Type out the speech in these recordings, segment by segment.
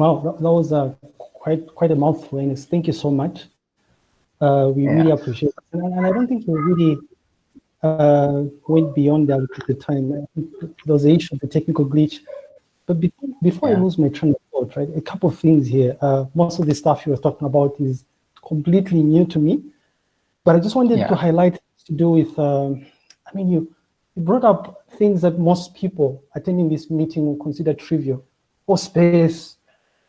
Wow, that, was uh, quite quite a mouthful, Ernest. Thank you so much. Uh, we yeah. really appreciate it. And, and, I don't think we really uh, went beyond that at the time. There was the issue of the technical glitch. But before, before yeah. I lose my train of thought, right, a couple of things here. Uh, most of the stuff you were talking about is completely new to me. But I just wanted yeah. to highlight to do with, um, I mean, you, you brought up things that most people attending this meeting will consider trivial, or space,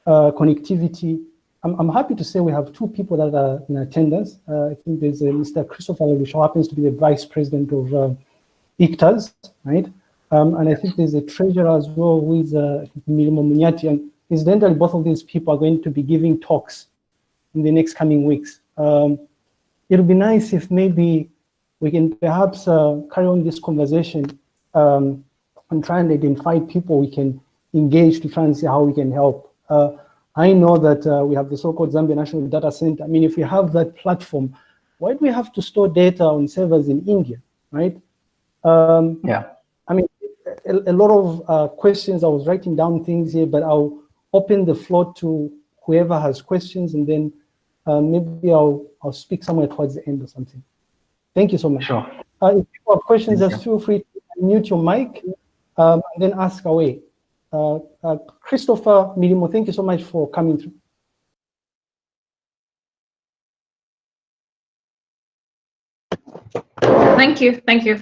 uh, connectivity, I'm, I'm happy to say we have two people that are in attendance. Uh, I think there's Mr. Christopher Lelouch, who happens to be the vice president of uh, ICTAS, right? Um, and I think there's a treasurer as well is uh, Munyati. And incidentally, both of these people are going to be giving talks in the next coming weeks. Um, it'll be nice if maybe we can perhaps uh, carry on this conversation um, and try and identify people we can engage to try and see how we can help. Uh, I know that uh, we have the so-called Zambia National Data Center. I mean, if we have that platform, why do we have to store data on servers in India, right? Um, yeah. I mean, a, a lot of uh, questions. I was writing down things here, but I'll open the floor to whoever has questions, and then uh, maybe I'll I'll speak somewhere towards the end or something. Thank you so much. Sure. Uh, if you have questions, Thank just you. feel free to mute your mic um, and then ask away. Uh, uh, Christopher Milimo, thank you so much for coming through. Thank you, thank you.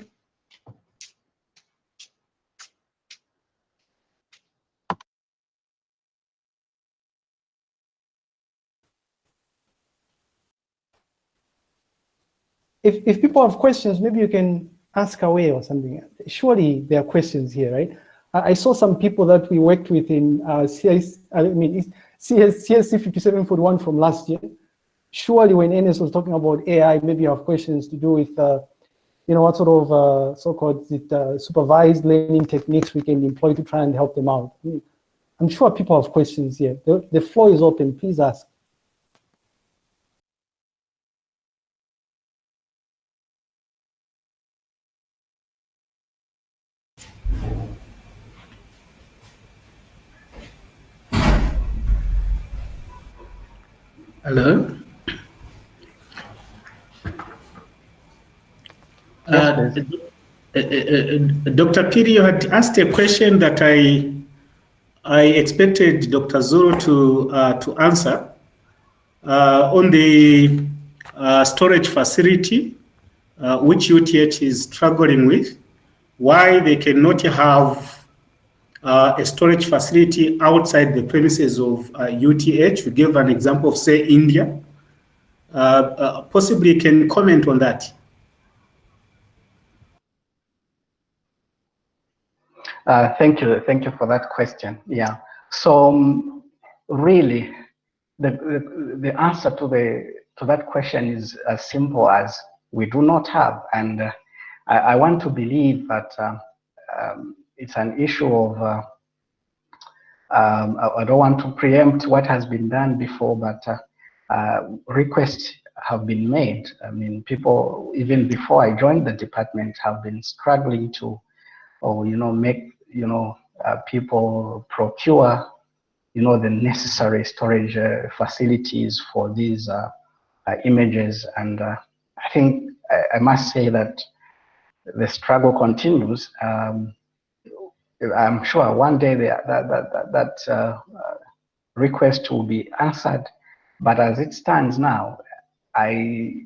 If, if people have questions, maybe you can ask away or something. Surely there are questions here, right? I saw some people that we worked with in uh, CS, I mean, CS, CSC 5741 from last year. Surely when Ernest was talking about AI, maybe you have questions to do with, uh, you know, what sort of uh, so-called uh, supervised learning techniques we can employ to try and help them out. I I'm sure people have questions here. The, the floor is open, please ask. Hello? Uh, uh, uh, uh Dr. Piri, you had asked a question that I I expected Dr. Zulu to uh, to answer uh, on the storage facility, which UTH is struggling with, why they cannot have uh, a storage facility outside the premises of uh, UTH. We gave an example of, say, India. Uh, uh, possibly can comment on that. Uh, thank you. Thank you for that question. Yeah. So um, really, the, the, the answer to the to that question is as simple as we do not have, and uh, I, I, want to believe that um, it's an issue of, uh, um, I, don't want to preempt what has been done before, but uh, uh, requests have been made. I mean, people, even before I joined the department, have been struggling to, or, you know, make, you know, uh, people procure, you know, the necessary storage facilities for these images. And I think I, I, must say that the struggle continues. Um, I'm sure one day that that that, that uh, request will be answered. But as it stands now, I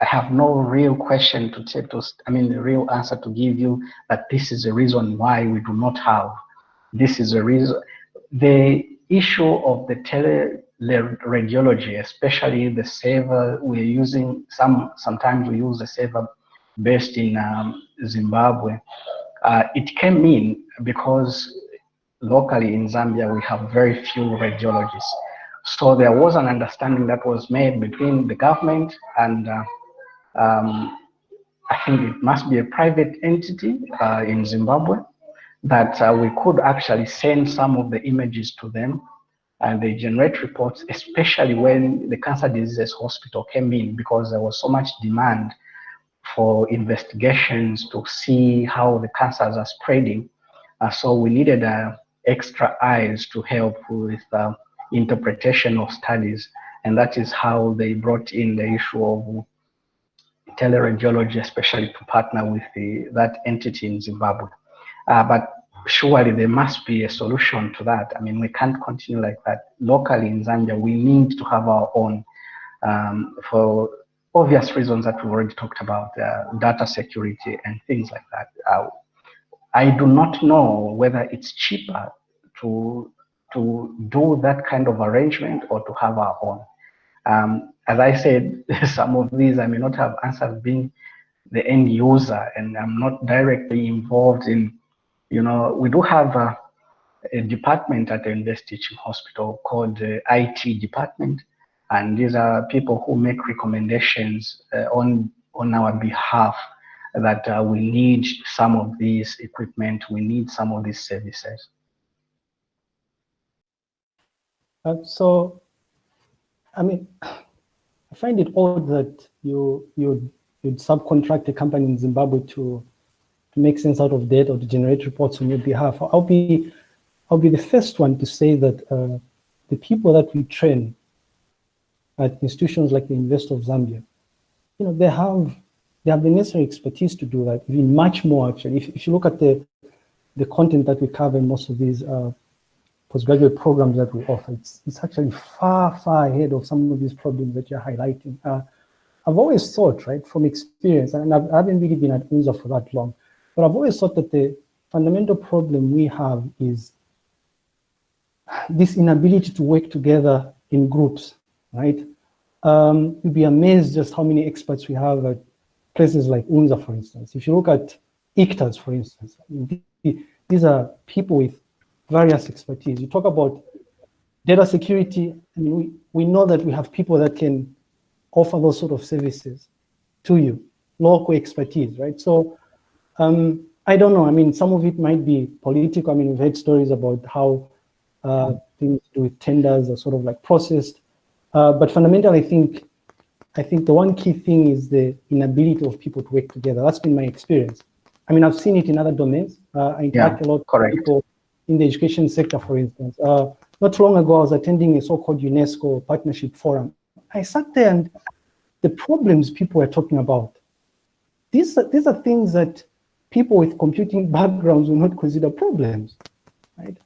I have no real question to take to, I mean, the real answer to give you that this is the reason why we do not have. This is the reason. The issue of the teleradiology, especially the server we're using, some sometimes we use the server based in um, Zimbabwe. Uh, it came in because locally in Zambia, we have very few radiologists. So there was an understanding that was made between the government and uh, um, I think it must be a private entity uh, in Zimbabwe that uh, we could actually send some of the images to them and they generate reports, especially when the cancer diseases hospital came in because there was so much demand for investigations to see how the cancers are spreading. Uh, so we needed uh, extra eyes to help with uh, interpretation of studies. And that is how they brought in the issue of teleradiology, especially to partner with the, that entity in Zimbabwe. Uh, but surely there must be a solution to that. I mean, we can't continue like that. Locally in Zambia, we need to have our own um, for obvious reasons that we've already talked about, uh, data security and things like that. Uh, I do not know whether it's cheaper to to do that kind of arrangement or to have our own. Um, as I said, some of these I may not have answered being the end user and I'm not directly involved in, you know, we do have a, a department at the University Teaching Hospital called the IT department. And these are people who make recommendations uh, on, on our behalf that uh, we need some of these equipment, we need some of these services. Uh, so, I mean, I find it odd that you you you'd subcontract a company in Zimbabwe to to make sense out of data or to generate reports on your behalf. I'll be I'll be the first one to say that uh, the people that we train at institutions like the University of Zambia, you know, they have they have the necessary expertise to do that, even much more actually. If, if you look at the the content that we cover in most of these uh, postgraduate programs that we offer, it's, it's actually far, far ahead of some of these problems that you're highlighting. Uh, I've always thought, right, from experience, and I've, I haven't really been at UNZA for that long, but I've always thought that the fundamental problem we have is this inability to work together in groups, right? Um, you'd be amazed just how many experts we have at places like UNZA, for instance. If you look at ICTAS, for instance, these are people with various expertise. You talk about data security, and we, we know that we have people that can offer those sort of services to you, local expertise, right? So um, I don't know. I mean, some of it might be political. I mean, we've heard stories about how uh, things do with tenders are sort of like processed. Uh, but fundamentally, I think I think the one key thing is the inability of people to work together. That's been my experience. I mean, I've seen it in other domains. Uh, I interact yeah, a lot correct. with people in the education sector, for instance. Uh, not long ago, I was attending a so-called UNESCO partnership forum. I sat there and the problems people were talking about, these are, these are things that people with computing backgrounds will not consider problems, right?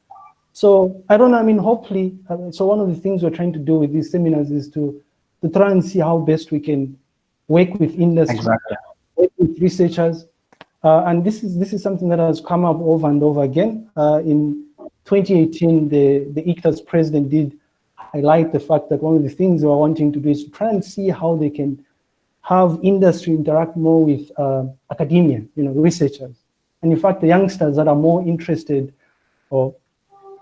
So I don't know, I mean, hopefully, uh, so one of the things we're trying to do with these seminars is to, to try and see how best we can work with industry, exactly. work with researchers, uh, and this is this is something that has come up over and over again. Uh, in 2018, the, the ICTAS president did highlight the fact that one of the things they were wanting to do is to try and see how they can have industry interact more with uh, academia, you know, researchers. And in fact, the youngsters that are more interested or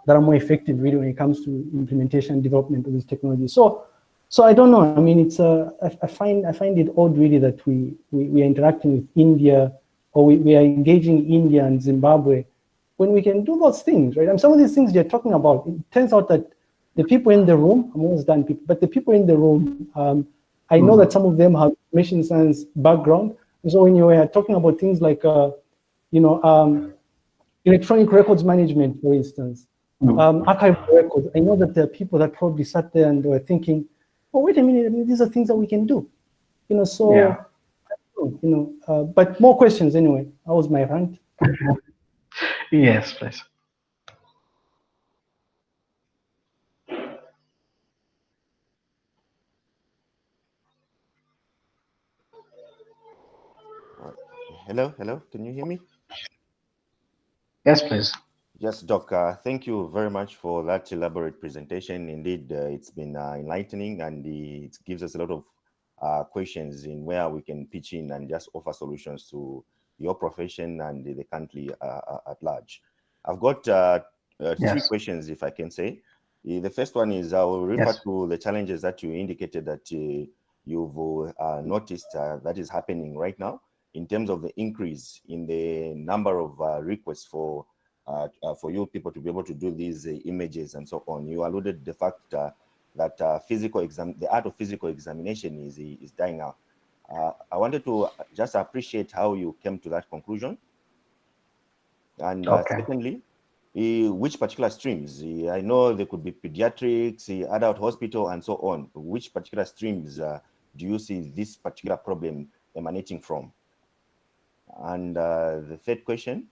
that are more effective really when it comes to implementation and development of this technology. So, so I don't know. I mean, it's uh, I, I find I find it odd really that we, we we are interacting with India or we, we are engaging India and Zimbabwe when we can do those things, right? And some of these things you're talking about, it turns out that the people in the room, I'm almost done, people, but the people in the room, um, I know mm. that some of them have machine science background. And so when you are talking about things like, uh, you know, um, electronic records management, for instance. Um, archival records, I know that there are people that probably sat there and were thinking, oh, wait a minute, I mean, these are things that we can do. You know, so yeah you know, uh, but more questions anyway. That was my rant. yes, please. Hello, hello, can you hear me? Yes, please. Yes, Doc, uh, thank you very much for that elaborate presentation. Indeed, uh, it's been uh, enlightening and it gives us a lot of uh, questions in where we can pitch in and just offer solutions to your profession and the country uh, uh at large. I've got uh, uh, yes. three questions, if I can say. The first one is I will refer yes. to the challenges that you indicated that you've noticed that is happening right now in terms of the increase in the number of requests for for you people to be able to do these uh, images and so on. You alluded the fact that uh, physical exam, the art of physical examination is, is dying out. Uh, I wanted to just appreciate how you came to that conclusion. And uh, okay. secondly, which particular streams? I know there could be pediatrics, adult hospital, and so on. Which particular streams uh, do you see this particular problem emanating from? And uh, the third question,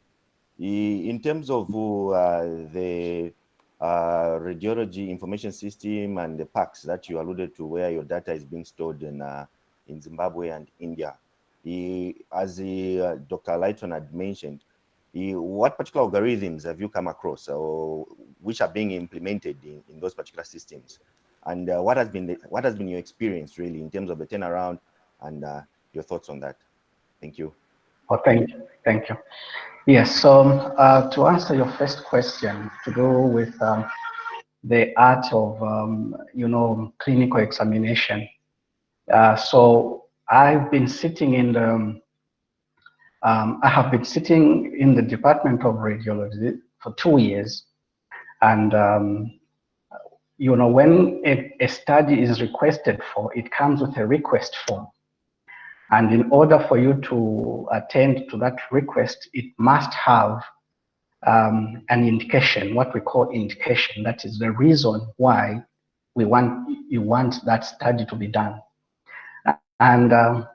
in terms of uh, the uh, radiology information system and the PACS that you alluded to where your data is being stored in, uh, in Zimbabwe and India. as uh, Dr. Lighton had mentioned, what particular algorithms have you come across or which are being implemented in, in those particular systems? And uh, what has been the, what has been your experience really in terms of the turnaround and uh, your thoughts on that? Thank you. Oh, thank you. Thank you. Yes, so uh, to answer your first question to do with um, the art of, um, you know, clinical examination. Uh, so I've been sitting in the, um, um, I have been sitting in the Department of Radiology for two years. And, um, you know, when a, a study is requested for, it comes with a request form. And in order for you to attend to that request, it must have um, an indication, what we call indication. That is the reason why we want you want that study to be done. And um,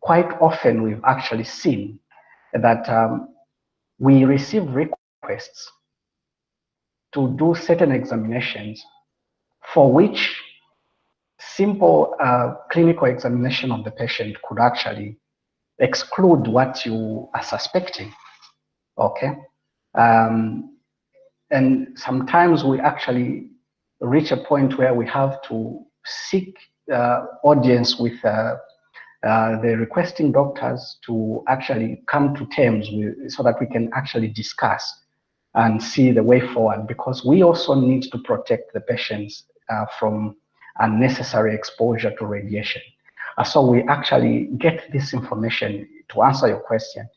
quite often we've actually seen that um, we receive requests to do certain examinations for which simple uh, clinical examination of the patient could actually exclude what you are suspecting. Okay. Um, and sometimes we actually reach a point where we have to seek uh, audience with uh, uh, the requesting doctors to actually come to terms with, so that we can actually discuss and see the way forward because we also need to protect the patients uh, from unnecessary exposure to radiation. Uh, so we actually get this information to answer your question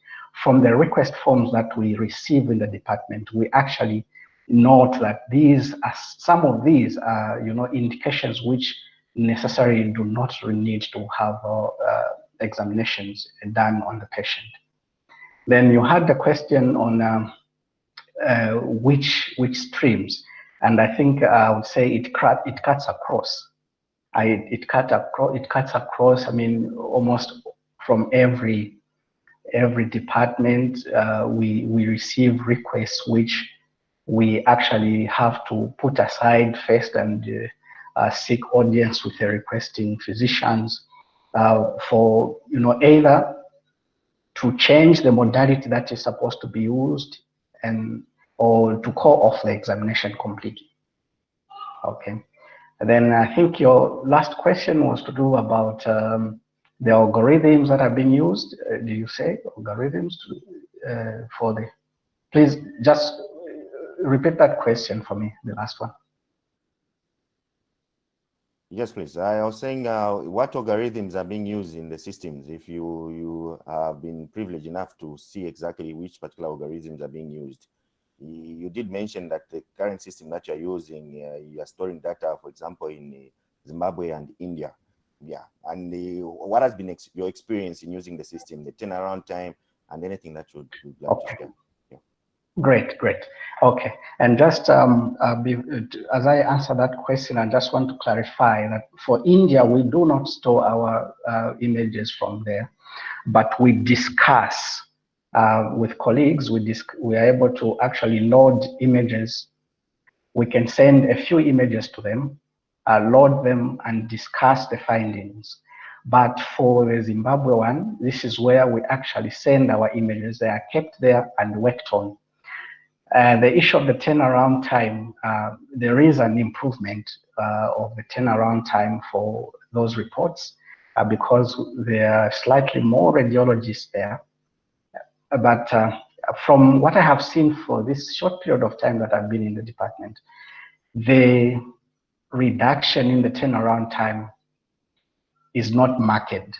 from the request forms that we receive in the department. We actually note that these are some of these are you know indications which necessarily do not need to have uh, uh, examinations done on the patient. Then you had the question on um, uh, which which streams, and I think I would say it it cuts across. I, it cut across, it cuts across, I mean, almost from every every department, uh, we, we receive requests which we actually have to put aside first and uh, uh, seek audience with the requesting physicians uh, for, you know, either to change the modality that is supposed to be used and or to call off the examination completely. Okay. And then I think your last question was to do about um, the algorithms that are being used. Uh, do you say algorithms to, uh, for the? Please just repeat that question for me, the last one. Yes, please. I was saying uh, what algorithms are being used in the systems. If you you have been privileged enough to see exactly which particular algorithms are being used you did mention that the current system that you're using, uh, you are storing data, for example, in uh, Zimbabwe and India. Yeah, and the, what has been ex your experience in using the system, the turnaround time, and anything that you would like okay. to share? Yeah. Great, great. Okay, and just um, uh, be, as I answer that question, I just want to clarify that for India, we do not store our uh, images from there, but we discuss uh, with colleagues, we, we are able to actually load images. We can send a few images to them, uh, load them and discuss the findings. But for the Zimbabwe one, this is where we actually send our images. They are kept there and worked on. Uh, the issue of the turnaround time, uh, there is an improvement uh, of the turnaround time for those reports uh, because there are slightly more radiologists there but uh, from what I have seen for this short period of time that I've been in the department, the reduction in the turnaround time is not marked.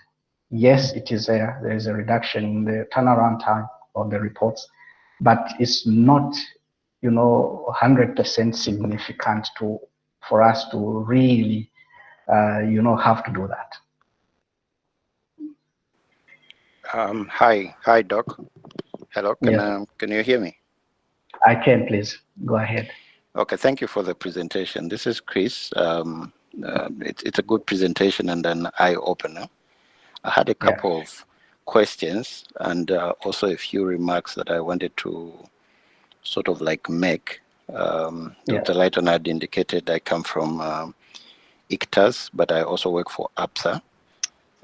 Yes, it is a, there is a reduction in the turnaround time of the reports, but it's not, you know, 100% significant to for us to really, uh, you know, have to do that. Um, hi, hi, Doc. Hello, can, yeah. um, can you hear me? I can, please. go ahead. Okay, thank you for the presentation. This is Chris. Um, uh, it, it's a good presentation and an eye opener. I had a couple yeah. of questions and uh, also a few remarks that I wanted to sort of like make. Um, yeah. Dr. Lighton had indicated I come from um, ICTAS, but I also work for APSA.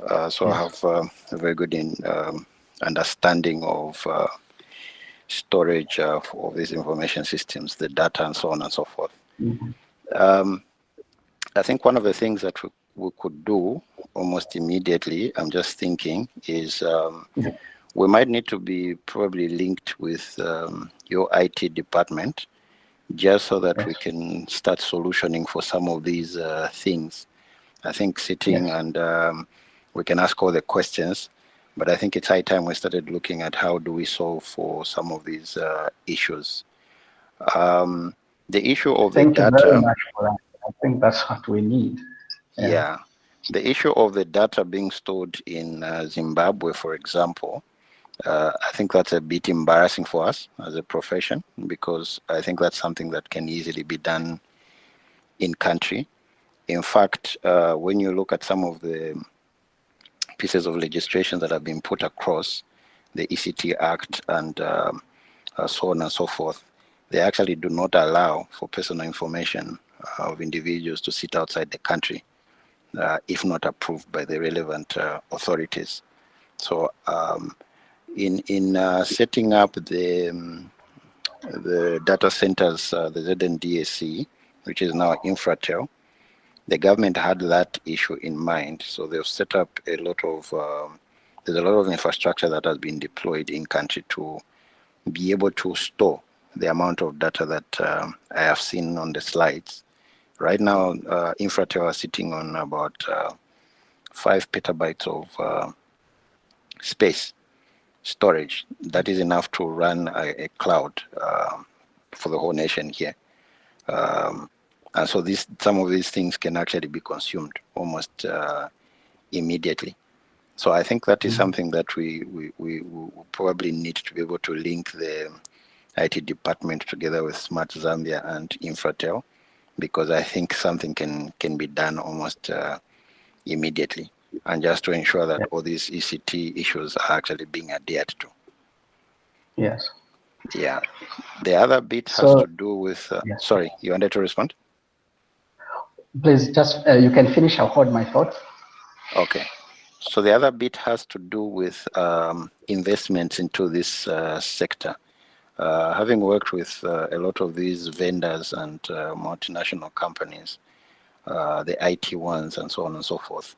Uh, so I have uh, a very good in, um, understanding of uh, storage of, of these information systems, the data and so on and so forth. Mm -hmm. um, I think one of the things that we, we could do almost immediately, I'm just thinking, is um, yeah. we might need to be probably linked with um, your IT department just so that yes. we can start solutioning for some of these uh, things. I think sitting yes. and um, we can ask all the questions, but I think it's high time we started looking at how do we solve for some of these uh, issues. Um, the issue of Thank the data. I think that's what we need. Yeah. yeah. The issue of the data being stored in uh, Zimbabwe, for example, uh, I think that's a bit embarrassing for us as a profession because I think that's something that can easily be done in country. In fact, uh, when you look at some of the pieces of legislation that have been put across the ECT Act and um, uh, so on and so forth, they actually do not allow for personal information uh, of individuals to sit outside the country uh, if not approved by the relevant uh, authorities. So um, in in uh, setting up the um, the data centers, uh, the ZNDAC, which is now Infratel, the government had that issue in mind. So they've set up a lot of um, there's a lot of infrastructure that has been deployed in country to be able to store the amount of data that um, I have seen on the slides. Right now, uh, Infratel are sitting on about uh, five petabytes of uh, space storage. That is enough to run a, a cloud uh, for the whole nation here. Um, and so this, some of these things can actually be consumed almost uh, immediately. So I think that is mm -hmm. something that we, we, we, we, probably need to be able to link the IT department together with Smart Zambia and Infratel, because I think something can, can be done almost uh, immediately and just to ensure that all these ECT issues are actually being adhered to. Yes. Yeah. The other bit has so, to do with, uh, yes. sorry, you wanted to respond? Please, just, uh, you can finish, I'll hold my thoughts. Okay. So the other bit has to do with um, investments into this uh, sector. Uh, having worked with uh, a lot of these vendors and uh, multinational companies, the IT ones and so on and so forth,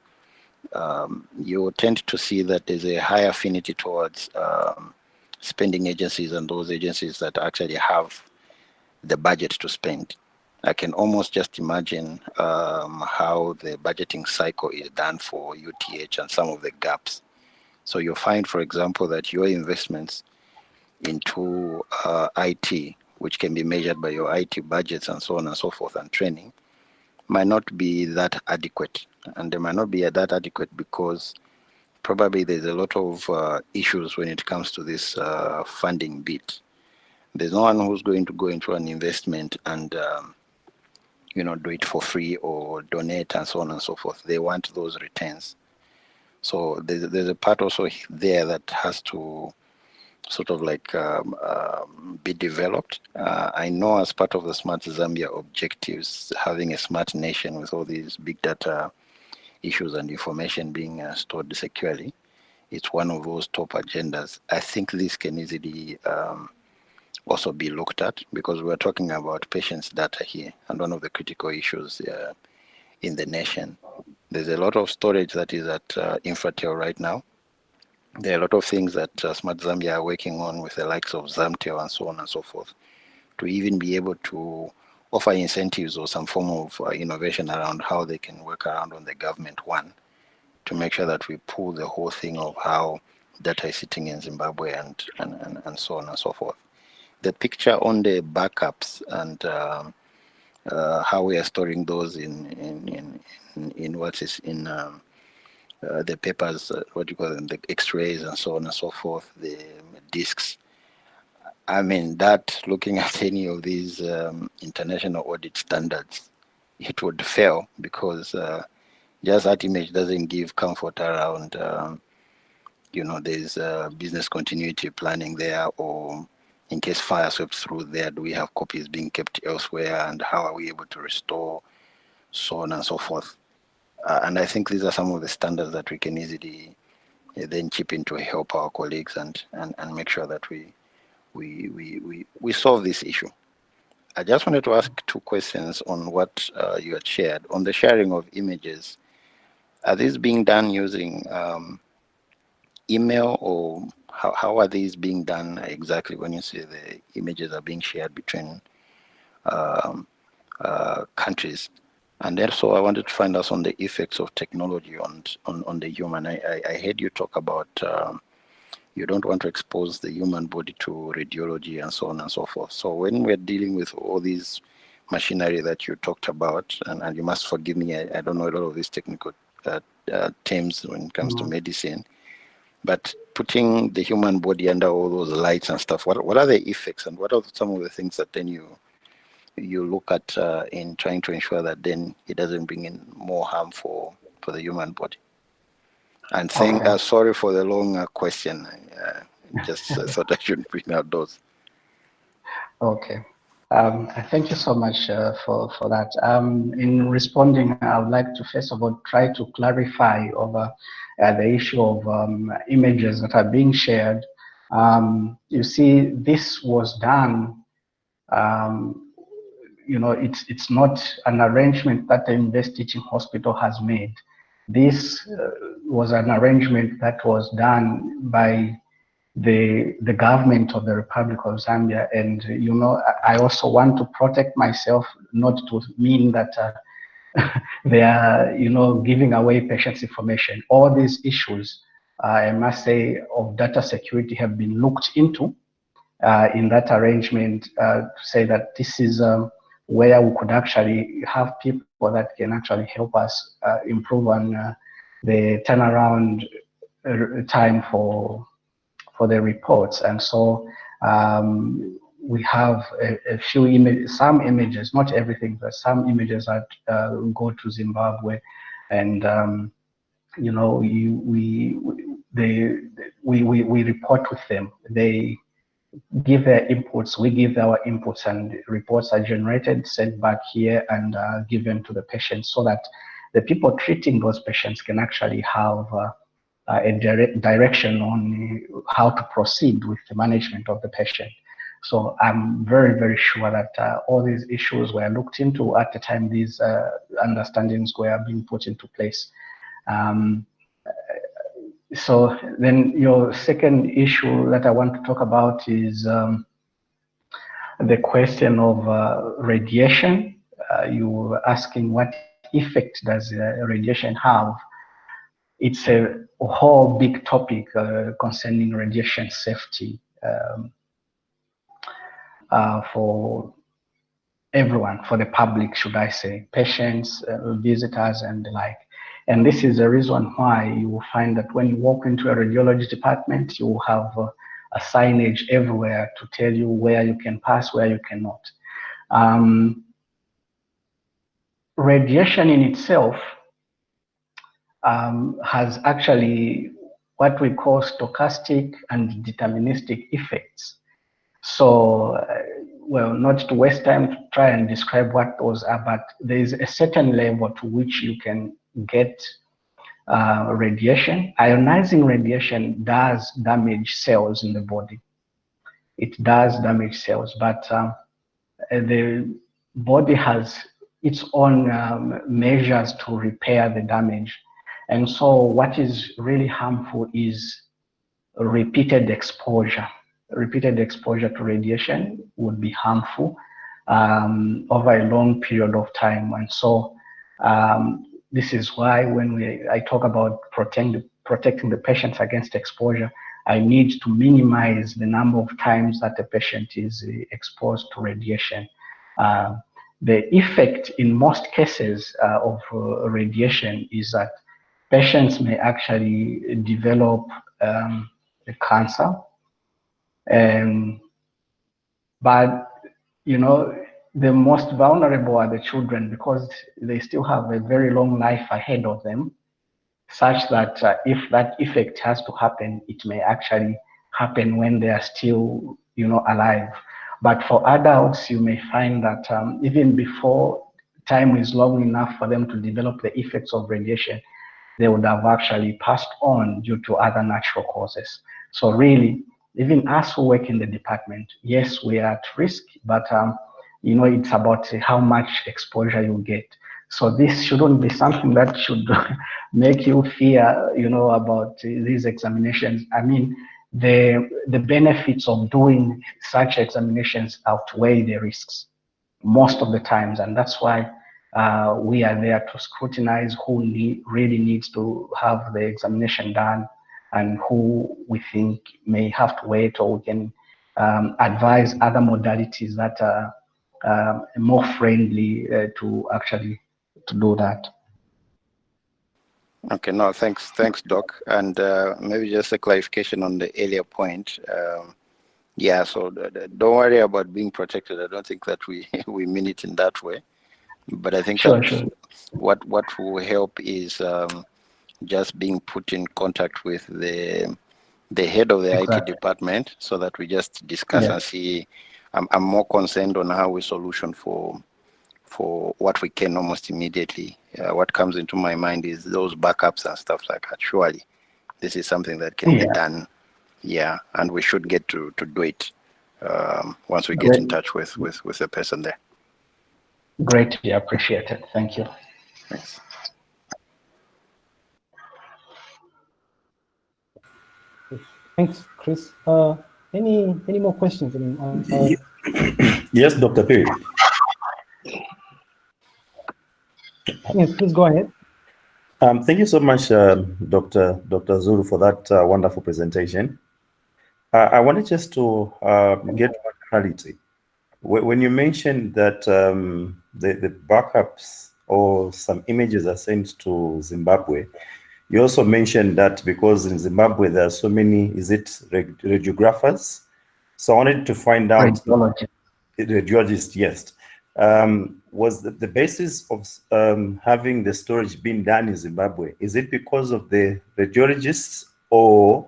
um, you tend to see that there's a high affinity towards um, spending agencies and those agencies that actually have the budget to spend. I can almost just imagine um, how the budgeting cycle is done for UTH and some of the gaps. So you'll find, for example, that your investments into uh, IT, which can be measured by your IT budgets and so on and so forth and training, might not be that adequate and they might not be that adequate because probably there's a lot of uh, issues when it comes to this uh, funding bit. There's no one who's going to go into an investment and um, you know do it for free or donate and so on and so forth. They want those returns. So there's, there's a part also there that has to sort of like um, um, be developed. Uh, I know as part of the Smart Zambia objectives, having a smart nation with all these big data issues and information being uh, stored securely, it's one of those top agendas. I think this can easily um, also be looked at because we're talking about patients' data here and one of the critical issues uh, in the nation. There's a lot of storage that is at uh, Infratel right now there are a lot of things that uh, Smart Zambia are working on with the likes of Zamtel and so on and so forth to even be able to offer incentives or some form of uh, innovation around how they can work around on the government one to make sure that we pull the whole thing of how data is sitting in Zimbabwe and, and, and, and so on and so forth. The picture on the backups and um, uh, how we are storing those in in in, in, what is in um, uh, the papers, uh, what you call them, the X-rays and so on and so forth, the discs. I mean, that looking at any of these um, international audit standards, it would fail because uh, just that image doesn't give comfort around, um, you know, there's uh, business continuity planning there or in case fire sweeps through there, do we have copies being kept elsewhere and how are we able to restore, so on and so forth. Uh, and I think these are some of the standards that we can easily uh, then chip in to help our colleagues and, and, and make sure that we, we, we, we, we solve this issue. I just wanted to ask two questions on what uh, you had shared. On the sharing of images, are these being done using um, email or how, how are these being done exactly when you say the images are being shared between um, uh, countries? And also I wanted to find out on the effects of technology on, on, on the human. I, I, I heard you talk about um, you don't want to expose the human body to radiology and so on and so forth. So when we're dealing with all these machinery that you talked about, and, and you must forgive me, I, I don't know a lot of these technical uh, uh, terms when it comes mm -hmm. to mm-hmm. medicine, but putting the human body under all those lights and stuff, what, what are the effects and what are some of the things that then you you look at uh, in trying to ensure that then it doesn't bring in more harm for, for the human body? And thank, okay. uh, sorry for the long uh, question. Uh, just uh, thought I should bring out those. Okay. Um, thank you so much uh, for, for that. Um, in responding, I would like to first of all try to clarify over uh, the issue of um, images that are being shared. Um, you see, this was done, um, you know, it's, it's not an arrangement that the University Teaching Hospital has made. This uh, was an arrangement that was done by the the government of the Republic of Zambia, and you know I also want to protect myself, not to mean that uh, they are you know giving away patients' information. All these issues, uh, I must say, of data security have been looked into uh, in that arrangement uh, to say that this is. Um, where we could actually have people that can actually help us improve on the turnaround time for for the reports. And so um, we have a, a few images, some images, not everything, but some images that uh, go to Zimbabwe, and um, you know, you, we they we, we we report with them. They give their inputs, we give our inputs and reports are generated, sent back here and uh, given to the patient so that the people treating those patients can actually have uh, a direct direction on how to proceed with the management of the patient. So I'm very, very sure that uh, all these issues were looked into at the time these uh, understandings were being put into place. Um, so then your second issue that I want to talk about is um, the question of uh, radiation. Uh, you were asking what effect does uh, radiation have? It's a whole big topic uh, concerning radiation safety um, uh, for everyone, for the public, should I say, patients, uh, visitors, and the like. And this is the reason why you will find that when you walk into a radiology department, you will have a, a signage everywhere to tell you where you can pass, where you cannot. Um, radiation in itself um, has actually what we call stochastic and deterministic effects. So, uh, well, not to waste time to try and describe what those are, but there is a certain level to which you can get uh, radiation. Ionizing radiation does damage cells in the body. It does damage cells, but um, the body has its own um, measures to repair the damage. And so what is really harmful is repeated exposure. Repeated exposure to radiation would be harmful um, over a long period of time. And so um, this is why when we, I talk about protect, protecting the patients against exposure, I need to minimize the number of times that the patient is uh, exposed to radiation. Uh, the effect in most cases uh, of uh, radiation is that patients may actually develop um, cancer and But, you know, the most vulnerable are the children because they still have a very long life ahead of them, such that uh, if that effect has to happen, it may actually happen when they are still, you know, alive. But for adults, you may find that um, even before time is long enough for them to develop the effects of radiation, they would have actually passed on due to other natural causes. So really, even us who work in the department, yes, we are at risk, but um, you know, it's about how much exposure you get. So this shouldn't be something that should make you fear, you know, about these examinations. I mean, the the benefits of doing such examinations outweigh the risks most of the times, and that's why uh, we are there to scrutinize who need, really needs to have the examination done and who we think may have to wait or we can um, advise other modalities that are um, more friendly uh, to actually to do that. Okay, no, thanks, thanks, Doc. And uh, maybe just a clarification on the earlier point. Um, yeah, so don't worry about being protected. I don't think that we we mean it in that way, but I think sure, sure. what what will help is um, just being put in contact with the the head of the exactly. IT department so that we just discuss yeah. and see. I'm, I'm more concerned on how we solution for for what we can almost immediately. Uh, what comes into my mind is those backups and stuff like that. Surely, this is something that can yeah. be done. Yeah, and we should get to to do it um, once we get Great. in touch with with with the person there. Greatly appreciated. Thank you. Thanks. Thanks, Chris. Uh, any any more questions? I mean, uh, uh, yes, Dr. Perry. Yes, please go ahead. Um, thank you so much, uh, Dr. Dr. Zulu, for that uh, wonderful presentation. Uh, I wanted just to uh, get more clarity. When you mentioned that um, the, the backups or some images are sent to Zimbabwe, you also mentioned that because in Zimbabwe there are so many, is it radiographers? So I wanted to find out. Radiologist. Radiologist, yes um, was the, the basis of um, having the storage being done in Zimbabwe? Is it because of the radiologists or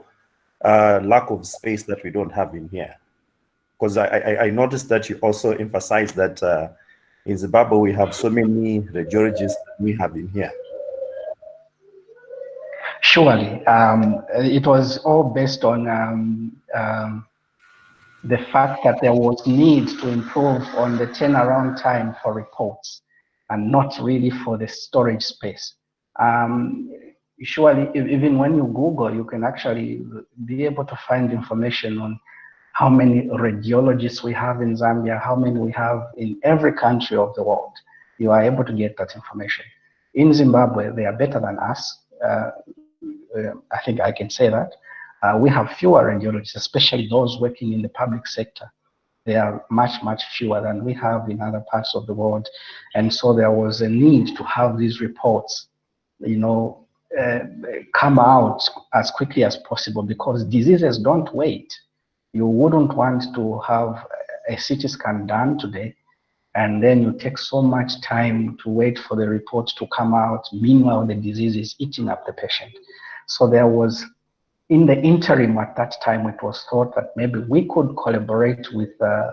uh, lack of space that we don't have in here? Because I, I, I, noticed that you also emphasized that uh, in Zimbabwe we have so many radiologists we have in here. Surely, um, it was all based on um, um, the fact that there was need to improve on the turnaround time for reports and not really for the storage space. Um, surely, even when you Google, you can actually be able to find information on how many radiologists we have in Zambia, how many we have in every country of the world. You are able to get that information. In Zimbabwe, they are better than us. Uh, I think I can say that. Uh, we have fewer radiologists, especially those working in the public sector. They are much, much fewer than we have in other parts of the world. And so there was a need to have these reports, you know, uh, come out as quickly as possible because diseases don't wait. You wouldn't want to have a CT scan done today and then you take so much time to wait for the report to come out. Meanwhile, the disease is eating up the patient. So there was in the interim at that time, it was thought that maybe we could collaborate with uh,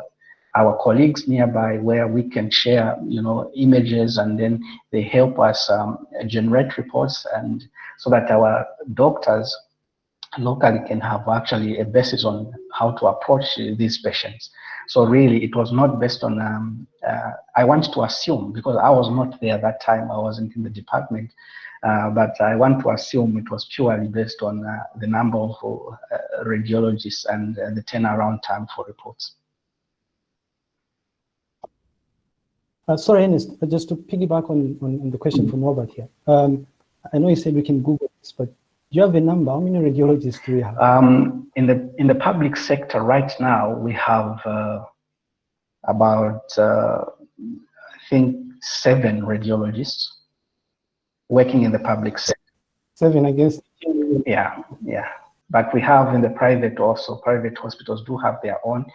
our colleagues nearby where we can share, you know, images and then they help us um, generate reports and so that our doctors locally can have actually a basis on how to approach these patients. So really, it was not based on, um, uh, I want to assume, because I was not there that time, I wasn't in the department, uh, but I want to assume it was purely based on uh, the number of uh, radiologists and uh, the turnaround time for reports. Uh, sorry, Ernest, just to piggyback on, on, on the question from Robert here. Um, I know you said we can Google this, but do you have a number? How many radiologists do we have? Um, in the in the public sector right now, we have about I think seven radiologists working in the public sector. Seven against. Yeah, yeah. But we have in the private also, private hospitals do have their own.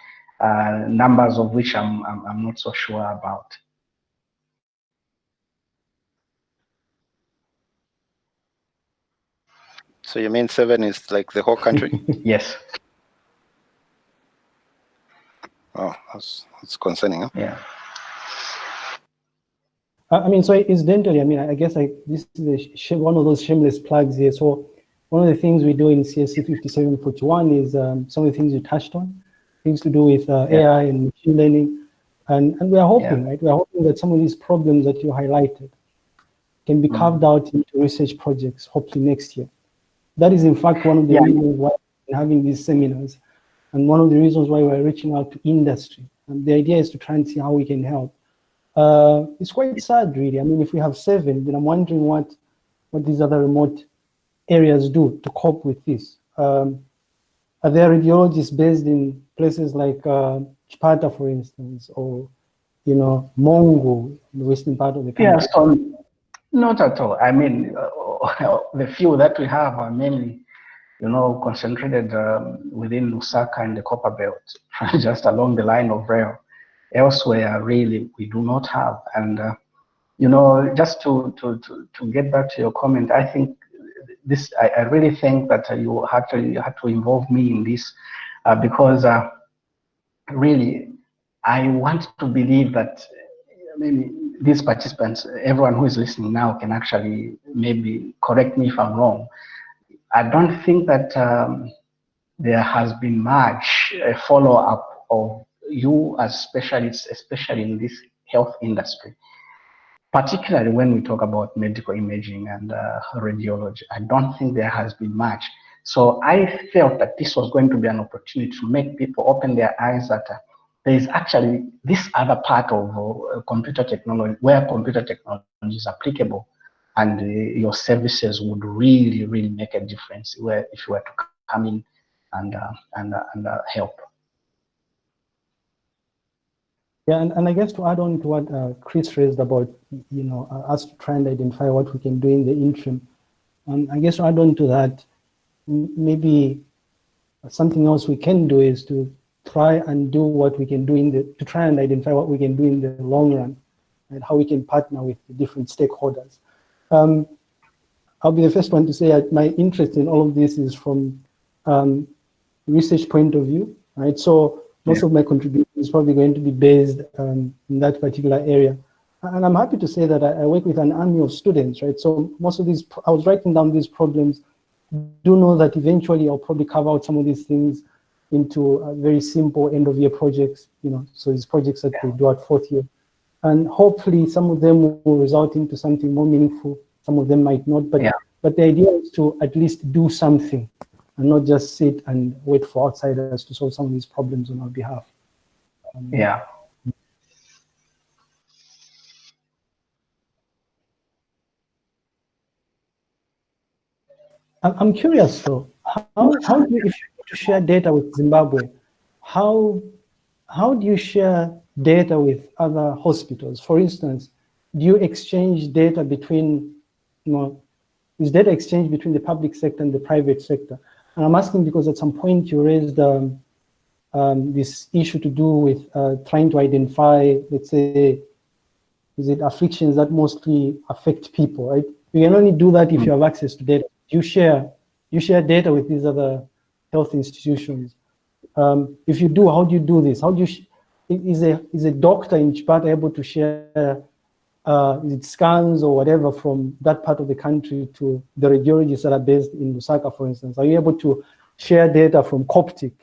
uh, numbers of which I'm, I'm, I'm not so sure about. So you mean seven is like the whole country? yes. Oh, that's, that's concerning. Huh? Yeah. I mean, so incidentally, I mean, I guess like this is one of those shameless plugs here. So one of the things we do in CSC 5741 is um, some of the things you touched on, things to do with uh, yeah. AI and machine learning. And, and we are hoping, yeah. right? We are hoping that some of these problems that you highlighted can be mm. carved out into research projects, hopefully next year. That is, in fact, one of the yeah. reasons why we're having these seminars and one of the reasons why we're reaching out to industry. And the idea is to try and see how we can help. Uh, it's quite sad, really. I mean, if we have seven, then I'm wondering what, what these other remote areas do to cope with this. Um, are there radiologists based in places like uh, Chipata, for instance, or, you know, Mongu, the western part of the country? Yes, um, not at all. I mean, uh, the few that we have are mainly you know, concentrated um, within Lusaka and the Copper Belt, just along the line of rail. Elsewhere, really, we do not have. And, uh, you know, just to, to, to, to get back to your comment, I think this, I, I really think that you actually had to involve me in this uh, because uh, really, I want to believe that maybe these participants, everyone who is listening now can actually maybe correct me if I'm wrong, I don't think that um, there has been much a follow-up of you as specialists, especially in this health industry, particularly when we talk about medical imaging and uh, radiology. I don't think there has been much. So I felt that this was going to be an opportunity to make people open their eyes that uh, there is actually this other part of uh, computer technology where computer technology is applicable and uh, your services would really, really make a difference where if you were to come in and uh, and uh, and uh, help. Yeah, and, and I guess to add on to what uh, Chris raised about, you know, uh, us trying to identify what we can do in the interim, and I guess to add on to that, maybe something else we can do is to try and do what we can do in the, to try and identify what we can do in the long run, and how we can partner with the different stakeholders. Um, I'll be the first one to say that my interest in all of this is from um, research point of view, right? So most yeah. of my contribution is probably going to be based um, in that particular area. And I'm happy to say that I, I, work with an army of students, right? So most of these, I was writing down these problems, do know that eventually I'll probably carve out some of these things into very simple end of year projects, you know, so these projects that we do at fourth year. And hopefully some of them will result into something more meaningful. Some of them might not, but, yeah. but the idea is to at least do something and not just sit and wait for outsiders to solve some of these problems on our behalf. Um, yeah. I'm curious though, how, how do you, if you share data with Zimbabwe, how, how do you share data with other hospitals? For instance, do you exchange data between, you know, is data exchange between the public sector and the private sector? And I'm asking because at some point you raised um, um, this issue to do with uh, trying to identify, let's say, is it afflictions that mostly affect people, right? You can only do that if you have access to data. You share, you share data with these other health institutions. Um, if you do, how do you do this? How do you is a is a doctor in Chipata able to share uh, scans or whatever from that part of the country to the radiologists that are based in Lusaka, for instance? Are you able to share data from Coptic?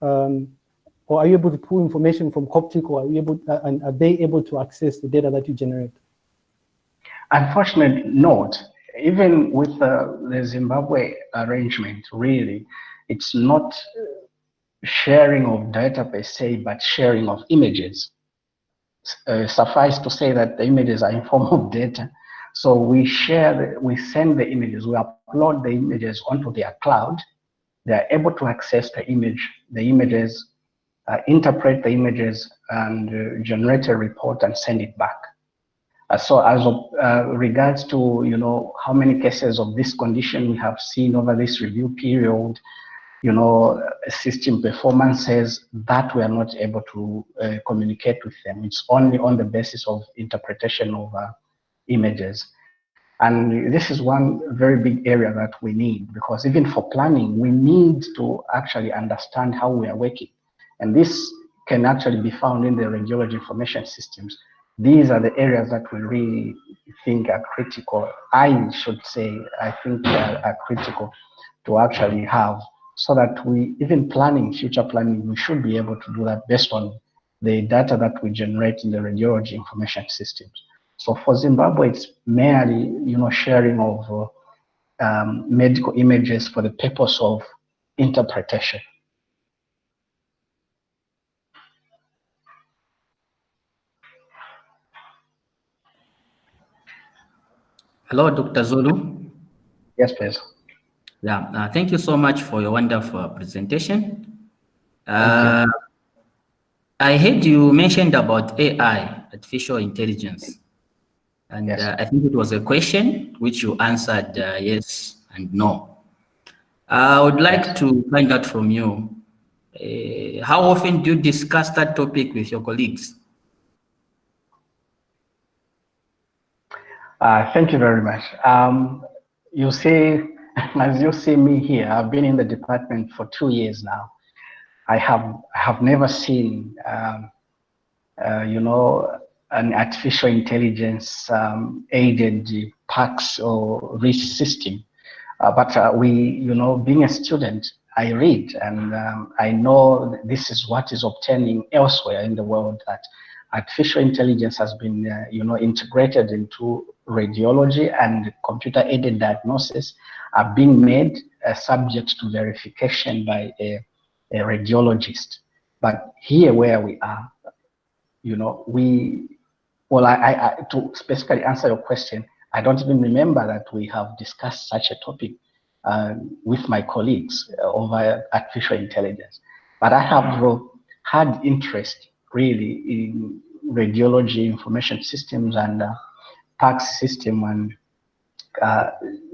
Um, or are you able to pull information from Coptic or are, you able, uh, and are they able to access the data that you generate? Unfortunately not. Even with uh, the Zimbabwe arrangement, really, it's not sharing of data per se, but sharing of images. Uh, suffice to say that the images are in form of data. So we share, we send the images, we upload the images onto their cloud. They are able to access the image, the images, uh, interpret the images, and uh, generate a report and send it back. Uh, so as of uh, regards to, you know, how many cases of this condition we have seen over this review period, you know, system performances that we are not able to uh, communicate with them. It's only on the basis of interpretation of uh, images. And this is one very big area that we need because even for planning, we need to actually understand how we are working. And this can actually be found in the radiology information systems. These are the areas that we really think are critical. I should say, I think are, are critical to actually have so that we, even planning, future planning, we should be able to do that based on the data that we generate in the radiology information systems. So for Zimbabwe, it's merely, you know, sharing of uh, um, medical images for the purpose of interpretation. Hello, Dr. Zulu. Yes, please. Yeah, uh, thank you so much for your wonderful presentation. Uh, I heard you mentioned about AI, artificial intelligence. And yes. uh, I think it was a question which you answered uh, yes and no. I would like to find out from you, uh, how often do you discuss that topic with your colleagues? Uh, thank you very much. Um, you see, as you see me here, I've been in the department for two years now. I have have never seen, um, uh, you know, an artificial intelligence um, aided PACS or RIS system. Uh, but uh, we, you know, being a student, I read and um, I know this is what is obtaining elsewhere in the world that artificial intelligence has been, uh, you know, integrated into radiology and computer aided diagnosis are being made uh, subject to verification by a, a radiologist. But here where we are, you know, we well, I, I, to specifically answer your question, I don't even remember that we have discussed such a topic uh, with my colleagues over artificial intelligence. But I have had interest really in radiology information systems and uh, PACS system, and uh,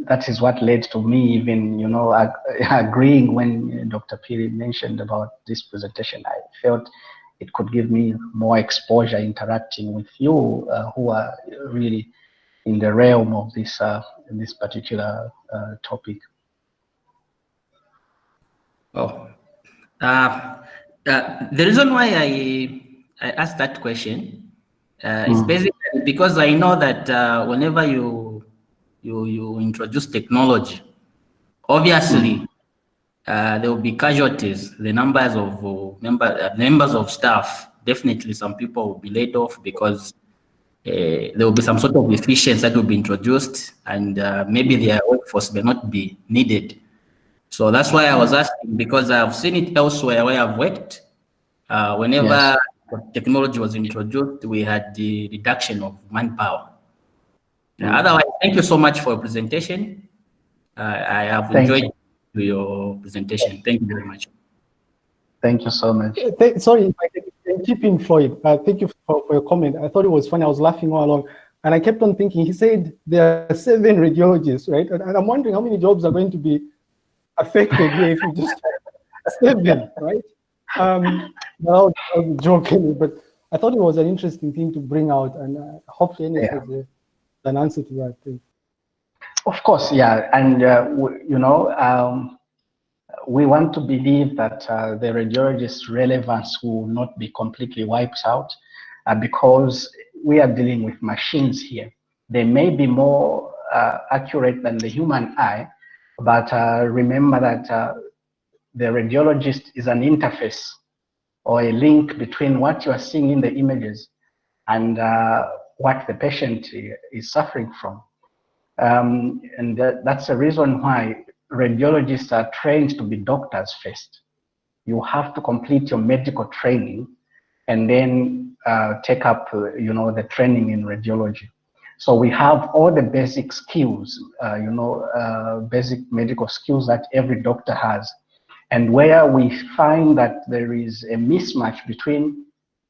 that is what led to me even, you know, ag agreeing when Dr. Piri mentioned about this presentation. I felt it could give me more exposure interacting with you uh, who are really in the realm of this uh, this particular uh, topic. Oh, uh, uh, the reason why I I asked that question uh, mm. is basically because I know that whenever you you you introduce technology, obviously mm. Uh, there will be casualties. The numbers of uh, member, uh, members of staff, definitely some people will be laid off because uh, there will be some sort of efficiency that will be introduced and uh, maybe their workforce may not be needed. So that's why I was asking because I've seen it elsewhere where I've worked. whenever yes. Technology was introduced, we had the reduction of manpower. Mm -hmm. Otherwise, thank you so much for your presentation. I have thank enjoyed you your presentation. Thank you very much. Thank you so much. Sorry, if I can keep in Floyd. Uh, thank you for, for, your comment. I thought it was funny. I was laughing all along. And I kept on thinking, he said there are seven radiologists, right? And, and I'm wondering how many jobs are going to be affected here if you just seven, right? Um, no, I'm joking, but I thought it was an interesting thing to bring out, and uh, hopefully yeah. has a, an answer to that thing. Of course, yeah, and uh, you know, um, we want to believe that uh, the radiologist relevance will not be completely wiped out uh, because we are dealing with machines here. They may be more uh, accurate than the human eye, but uh, remember that uh, the radiologist is an interface or a link between what you are seeing in the images and what the patient is suffering from. Um, and that, that's the reason why radiologists are trained to be doctors first. You have to complete your medical training and then uh, take up, uh, you know, the training in radiology. So we have all the basic skills, uh, you know, uh, basic medical skills that every doctor has. And where we find that there is a mismatch between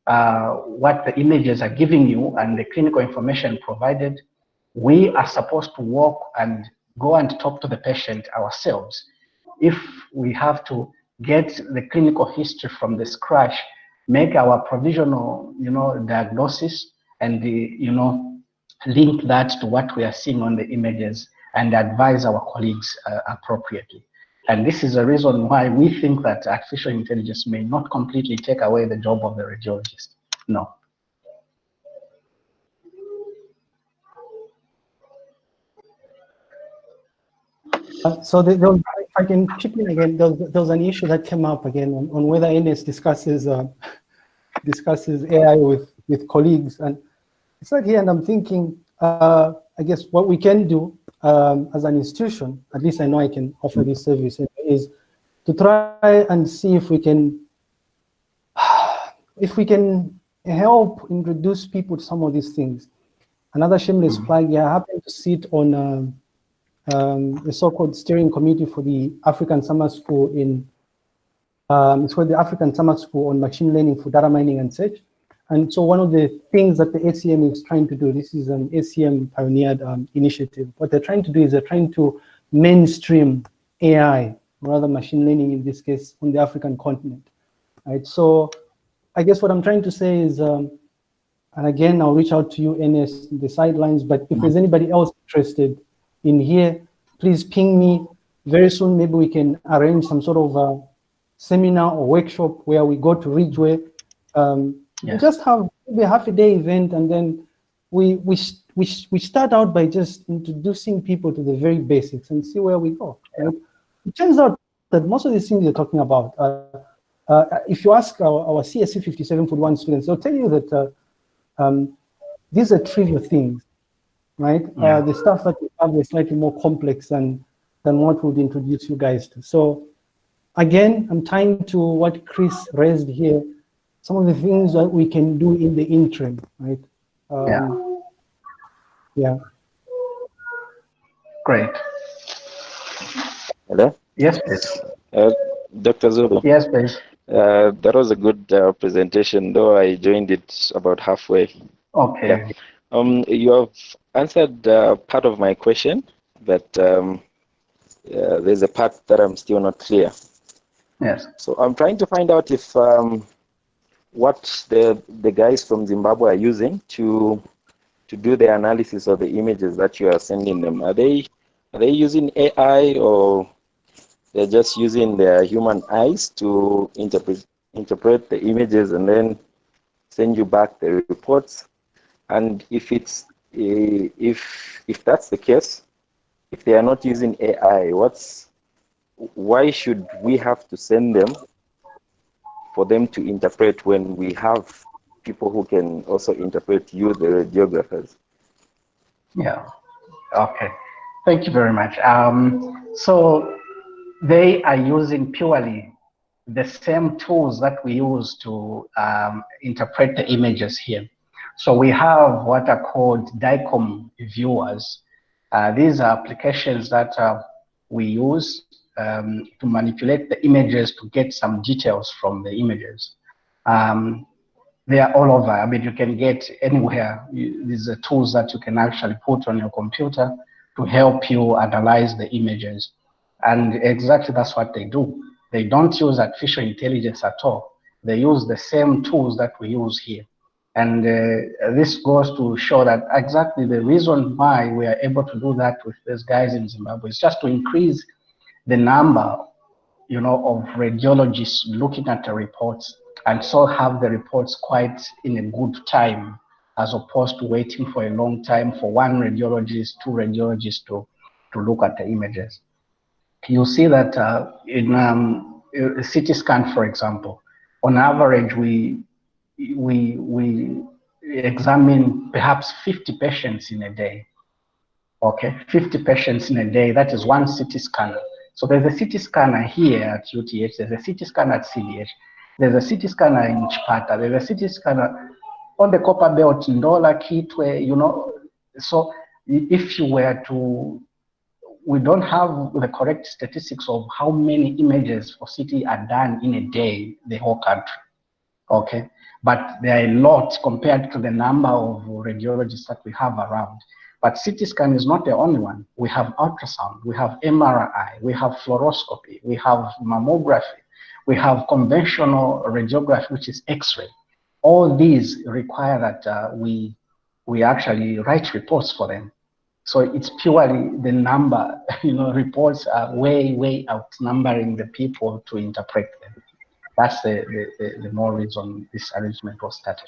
uh, what the images are giving you and the clinical information provided, we are supposed to walk and go and talk to the patient ourselves if we have to get the clinical history from the scratch, make our provisional, you know, diagnosis and the, you know, link that to what we are seeing on the images and advise our colleagues uh, appropriately. And this is the reason why we think that artificial intelligence may not completely take away the job of the radiologist. No. Uh, so the, the, if I can chip in again, there there was, an issue that came up again on, on whether Ernest discusses uh, discusses AI with with colleagues, and it's not here, and I'm thinking, uh, I guess what we can do um, as an institution, at least I know I can offer this service, is to try and see if we can if we can help introduce people to some of these things. Another shameless mm -hmm. plug, yeah, I happen to sit on. Um, um, the so-called steering committee for the African Summer School in, um, it's called the African Summer School on Machine Learning for Data Mining and Search. And so one of the things that the ACM is trying to do, this is an ACM pioneered um, initiative. What they're trying to do is they're trying to mainstream AI, rather machine learning in this case, on the African continent. Right. So I guess what I'm trying to say is, um, and again, I'll reach out to you, Ernest, the sidelines, but if there's anybody else interested in here, please ping me. Very soon, maybe we can arrange some sort of a seminar or workshop where we go to Ridgeway. Um, yes. Just have maybe a half a day event and then we, we, we, we start out by just introducing people to the very basics and see where we go. Right? It turns out that most of these things you're talking about, uh, uh, if you ask our, our CSC 5741 students, they'll tell you that uh, um, these are trivial things right? Yeah. Uh, the stuff that we have is slightly more complex than, than what would introduce you guys to. So again, I'm tying to what Chris raised here, some of the things that we can do in the interim, right? Um, yeah. Yeah. Great. Hello? Yes, please. Uh, Dr. Zulu. Yes, please. Uh, that was a good uh, presentation, though I joined it about halfway. Okay. Yeah. Um, you have answered uh, part of my question, but um, uh, there's a part that I'm still not clear. Yes. So I'm trying to find out if um, what the the guys from Zimbabwe are using to to do the analysis of the images that you are sending them. Are they are they using AI or they're just using their human eyes to interpret interpret the images and then send you back the reports? And if it's eh, if if that's the case, if they are not using AI, what's why should we have to send them for them to interpret when we have people who can also interpret you, the radiographers? Yeah. Okay. Thank you very much. Um, so they are using purely the same tools that we use to um, interpret the images here. So we have what are called DICOM viewers. Uh, these are applications that uh, we use um, to manipulate the images to get some details from the images. Um, they are all over. I mean, you can get anywhere. these are tools that you can actually put on your computer to help you analyze the images. And exactly that's what they do. They don't use artificial intelligence at all. They use the same tools that we use here. And uh, this goes to show that exactly the reason why we are able to do that with these guys in Zimbabwe is just to increase the number, you know, of radiologists looking at the reports and so have the reports quite in a good time as opposed to waiting for a long time for one radiologist, two radiologists to, to look at the images. You see that uh, in um, a CT scan, for example, on average, we we, we examine perhaps 50 patients in a day. Okay, 50 patients in a day, that is one CT scanner. So there's a CT scanner here at UTH, there's a CT scanner at CDH, there's a CT scanner in Chipata, there's a CT scanner on the copper belt in Ndola, Kitwe, you know. So if you were to, we don't have the correct statistics of how many images for CT are done in a day, the whole country. Okay but there are a lot compared to the number of radiologists that we have around. But CT scan is not the only one. We have ultrasound, we have MRI, we have fluoroscopy, we have mammography, we have conventional radiography, which is X-ray. All these require that uh, we we actually write reports for them. So it's purely the number, you know, reports are way, way outnumbering the people to interpret them. That's the, the, the, the more reason this arrangement was started.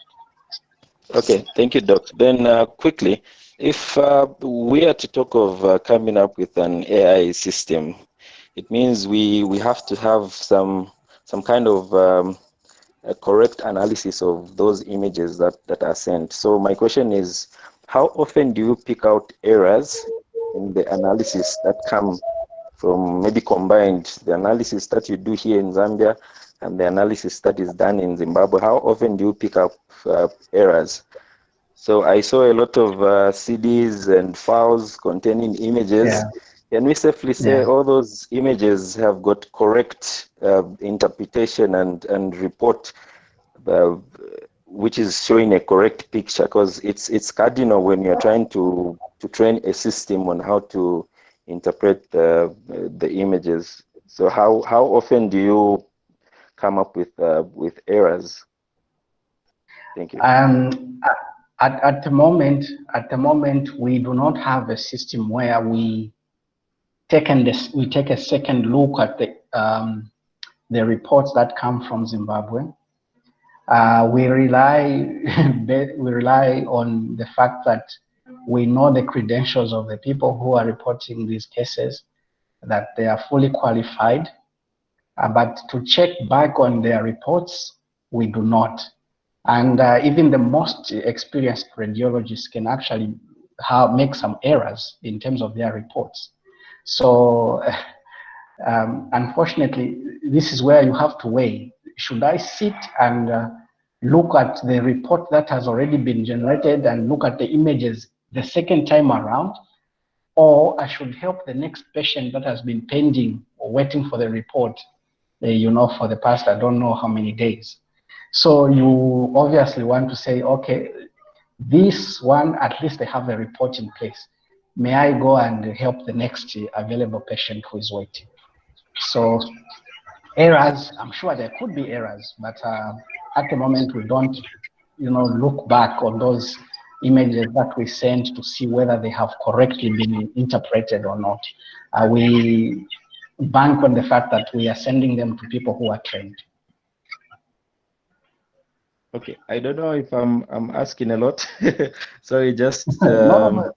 Okay, thank you, Doc. Then uh, quickly, if uh, we are to talk of uh, coming up with an AI system, it means we, we have to have some, some kind of um, correct analysis of those images that, that are sent. So my question is, how often do you pick out errors in the analysis that come from maybe combined the analysis that you do here in Zambia and the analysis that is done in Zimbabwe, how often do you pick up uh, errors? So I saw a lot of uh, CDs and files containing images. Yeah. Can we safely say yeah. all those images have got correct uh, interpretation and, and report, uh, which is showing a correct picture? Because it's it's cardinal when you're trying to, to train a system on how to interpret the, the images. So how, how often do you come up with uh, with errors? Thank you. Um, at, at the moment, at the moment, we do not have a system where we taken this, we take a second look at the um, the reports that come from Zimbabwe. Uh, we rely we rely on the fact that we know the credentials of the people who are reporting these cases, that they are fully qualified, but to check back on their reports, we do not. And uh, even the most experienced radiologists can actually have, make some errors in terms of their reports. So um, unfortunately, this is where you have to weigh. Should I sit and uh, look at the report that has already been generated and look at the images the second time around? Or I should help the next patient that has been pending or waiting for the report uh, you know, for the past, I don't know how many days. So you obviously want to say, okay, this one, at least they have a report in place. May I go and help the next available patient who is waiting? So errors, I'm sure there could be errors, but uh, at the moment we don't, you know, look back on those images that we send to see whether they have correctly been interpreted or not. Uh, we bank on the fact that we are sending them to people who are trained. Okay, I don't know if I'm I'm asking a lot. Sorry, just um,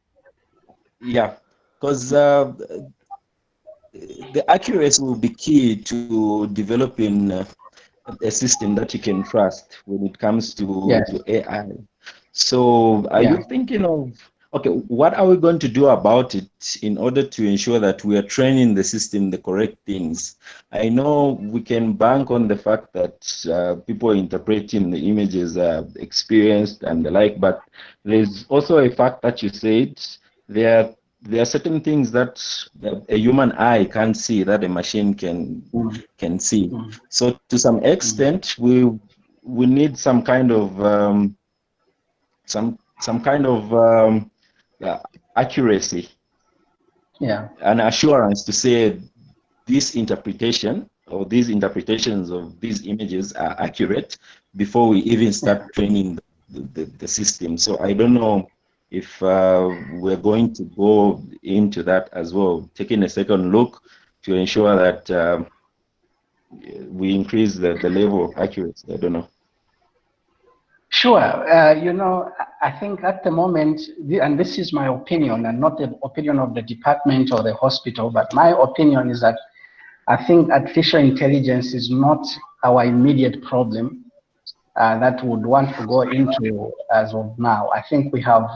yeah, because uh, the accuracy will be key to developing uh, a system that you can trust when it comes to, yes. to AI. So, are yeah. you thinking of okay, what are we going to do about it in order to ensure that we are training the system the correct things? I know we can bank on the fact that uh, people interpreting the images are experienced and the like, but there's also a fact that you said there there are certain things that a human eye can't see that a machine can mm. can see. Mm. So to some extent, we we need some kind of um, some some kind of um, uh, accuracy. Yeah. An assurance to say this interpretation or these interpretations of these images are accurate before we even start training the, the, the system. So i don't know if uh, we're going to go into that as well taking a second look to ensure that um, we increase the, the level of accuracy. I don't know Sure. Uh, you know, I think at the moment, and this is my opinion and not the opinion of the department or the hospital, but my opinion is that I think artificial intelligence is not our immediate problem uh, that would want to go into as of now. I think we have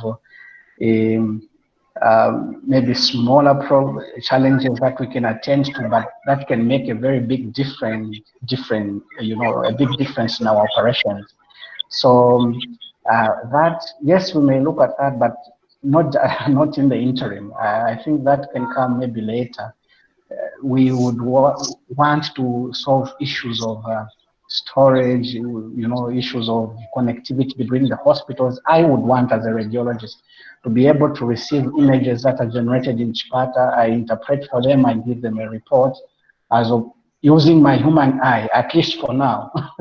um, um, maybe smaller challenges that we can attend to, but that can make a very big difference, different, you know, a big difference in our operations. So uh, that, yes, we may look at that, but not, not in the interim. I think that can come maybe later. Uh, we would wa want to solve issues of uh, storage, you know, issues of connectivity between the hospitals. I would want as a radiologist to be able to receive images that are generated in Chipata. I interpret for them, I give them a report as of using my human eye, at least for now.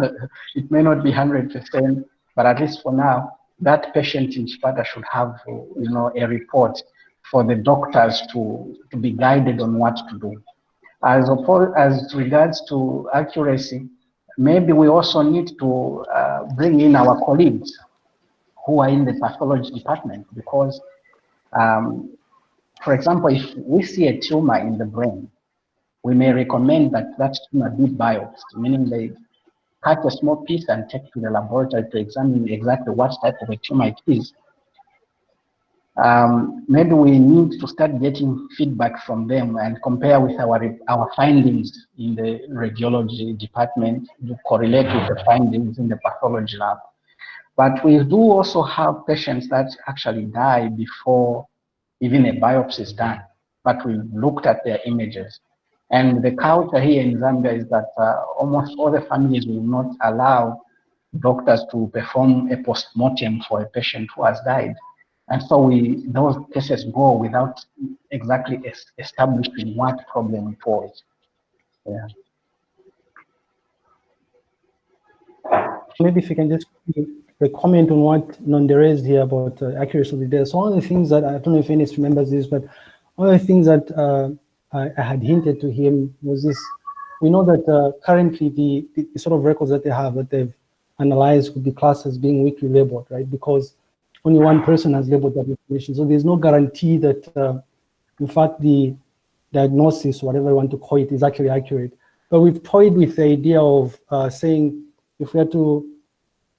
it may not be 100%, but at least for now, that patient in Chipata should have, you know, a report for the doctors to, to be guided on what to do. As, opposed, as regards to accuracy, maybe we also need to uh, bring in our colleagues who are in the pathology department because, um, for example, if we see a tumor in the brain, we may recommend that that tumor be biopsy, meaning they cut a small piece and take to the laboratory to examine exactly what type of a tumor it is um, maybe we need to start getting feedback from them and compare with our our findings in the radiology department to correlate with the findings in the pathology lab. But we do also have patients that actually die before even a biopsy is done, but we looked at their images. And the culture here in Zambia is that uh, almost all the families will not allow doctors to perform a post-mortem for a patient who has died and so we those cases go without exactly establishing what problem it was. Yeah. Maybe if you can just comment on what Nonde raised here about uh, accuracy of the data. So one of the things that I don't know if Ernest remembers this, but one of the things that uh, I, I, had hinted to him was this: we know that uh, currently the, the, sort of records that they have that they've analyzed could be classed as being weakly labeled, right? Because only one person has labeled that information. So there's no guarantee that, uh, in fact, the diagnosis, whatever you want to call it, is actually accurate. But we've toyed with the idea of uh, saying if we had to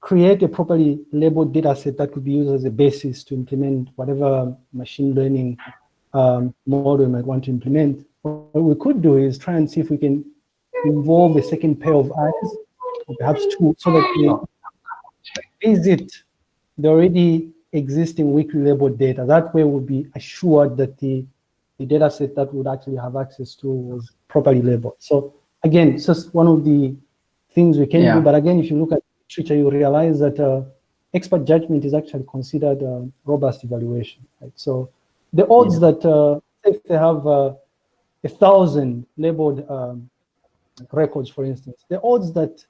create a properly labeled data set that could be used as a basis to implement whatever machine learning um, model we might want to implement, what we could do is try and see if we can involve a second pair of eyes, or perhaps two, so that we visit the already existing weakly labeled data. That way we'll be assured that the, the data set that would actually have access to was properly labeled. So again, it's just one of the things we can yeah. do. But again, if you look at literature, you realize that uh, expert judgment is actually considered a robust evaluation. Right? So the odds yeah. that uh, if they have uh, a thousand labeled um, records, for instance, the odds that,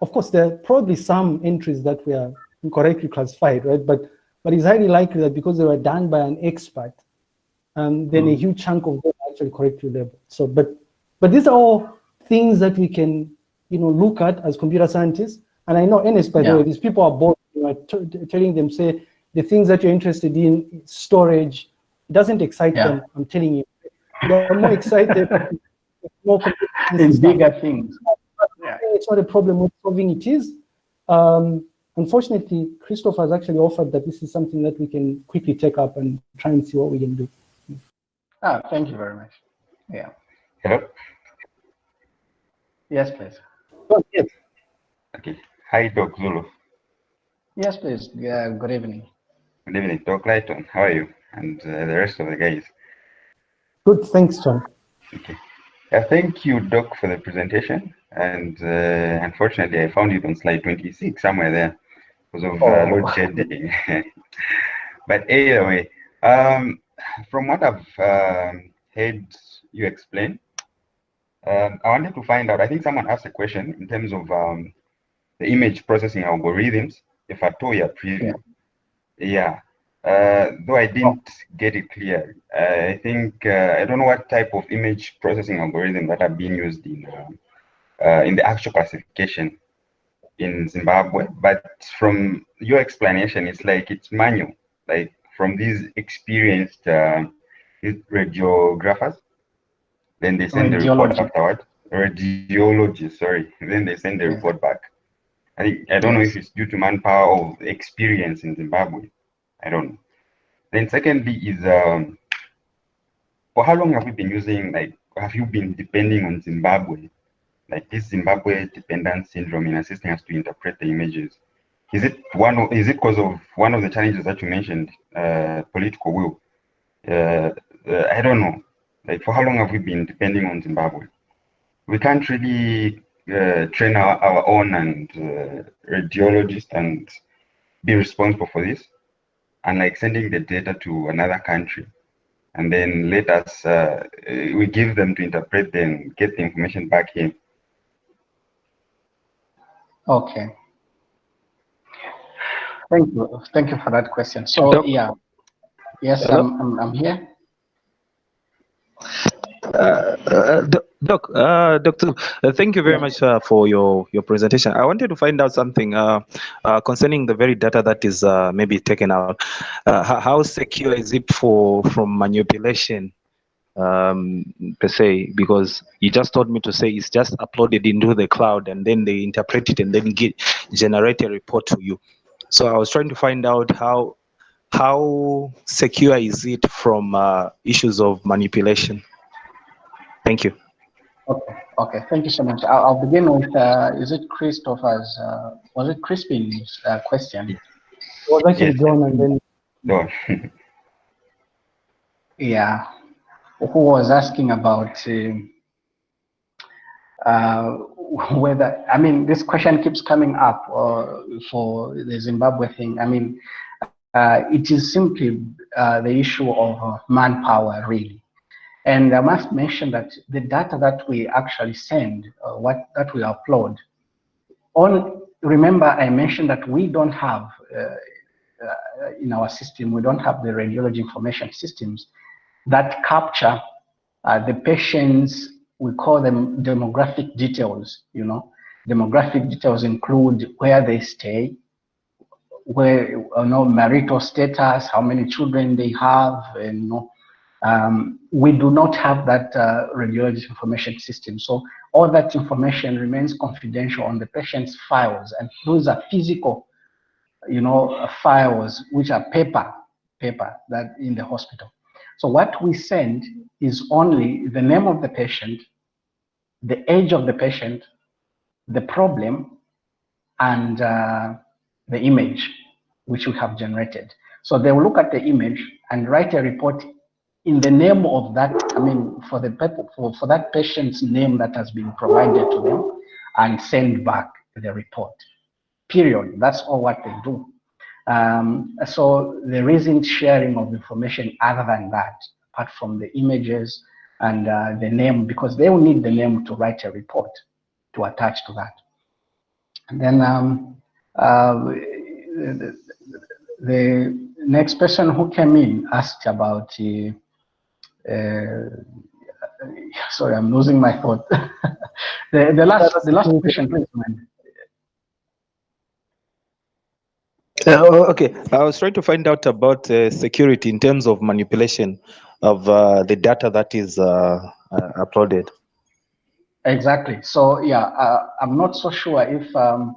of course, there are probably some entries that were incorrectly classified, right? But but it's highly likely that because they were done by an expert, um, then mm. a huge chunk of them actually correctly labeled. So, but but these are all things that we can, you know, look at as computer scientists. And I know Ernest, by yeah. the way, these people are both you know, telling them, say, the things that you're interested in, storage, it doesn't excite yeah. them, I'm telling you. They're more excited more in bigger things. Yeah. It's not a problem with solving it is. Um, Unfortunately, Christoph has actually offered that this is something that we can quickly take up and try and see what we can do. Ah, thank you very much. Yeah. Hello? Yes, please. Oh, yes. Okay. Hi, Doc Zulu. Yes, please. Yeah, good evening. Good evening, Doc Lighton. How are you? And uh, the rest of the guys. Good, thanks, John. Okay. Uh, thank you, Doc, for the presentation. And uh, unfortunately, I found it on slide 26, somewhere there because of uh, oh. load shedding. but anyway, um, from what I've um, heard you explain, um, I wanted to find out. I think someone asked a question in terms of um, the image processing algorithms, if at all you're preview. Yeah. yeah. Uh, though I didn't get it clear, I think uh, I don't know what type of image processing algorithm that are being used in uh, uh, in the actual classification in Zimbabwe, but from your explanation, it's like it's manual, like from these experienced uh, radiographers. Then they send the report afterward. Radiologists, sorry. Then they send the report back. I think I don't know if it's due to manpower or experience in Zimbabwe. I don't know. Then secondly is um, for how long have we been using like have you been depending on Zimbabwe like this Zimbabwe dependent syndrome in assisting us to interpret the images. Is it one? Of, is it because of one of the challenges that you mentioned, uh, political will? Uh, uh, I don't know. Like for how long have we been depending on Zimbabwe? We can't really uh, train our, our own and uh, radiologist and be responsible for this, and like sending the data to another country, and then let us uh, we give them to interpret then get the information back here. Okay. Thank you. Thank you for that question. So Doc, yeah, yes, I'm, I'm, I'm here. Uh, uh, Doc, uh, Doctor, uh, thank you very much uh, for your, your presentation. I wanted to find out something uh, uh, concerning the very data that is maybe taken out. how secure is it for from manipulation um, per se? Because you just told me to say it's just uploaded into the cloud and then they interpret it and then get generate a report to you. So I was trying to find out how how secure is it from issues of manipulation. Thank you. Okay, okay, thank you so much. I'll, I'll begin with, uh, is it Christopher's, uh, was it Crispin's uh, question? It was actually yes. John and then. No. yeah, who was asking about um, uh, whether, I mean, this question keeps coming up uh, for the Zimbabwe thing. I mean, uh, it is simply the issue of manpower, really. And I must mention that the data that we actually send, uh, what that we upload, on remember I mentioned that we don't have uh, uh, in our system, we don't have the radiology information systems that capture uh, the patients, we call them demographic details, you know. Demographic details include where they stay, where, you know, marital status, how many children they have, and, you know, um, we do not have that uh, information system. So all that information remains confidential on the patient's files. And those are physical, you know, files, which are paper, paper that in the hospital. So what we send is only the name of the patient, the age of the patient, the problem, and uh, the image which we have generated. So they will look at the image and write a report in the name of that, I mean, for the for, for that patient's name that has been provided to them and send back the report. Period. That's all what they do. Um, so there isn't sharing of information other than that, apart from the images and uh, the name, because they will need the name to write a report to attach to that. And then um, uh, the, the, next person who came in asked about uh, sorry, I'm losing my thought. the, the last the last question, please, man. Uh, oh, okay, I was trying to find out about uh, security in terms of manipulation of uh, the data that is uh, uh, uploaded. Exactly. So yeah, uh, I'm not so sure if um,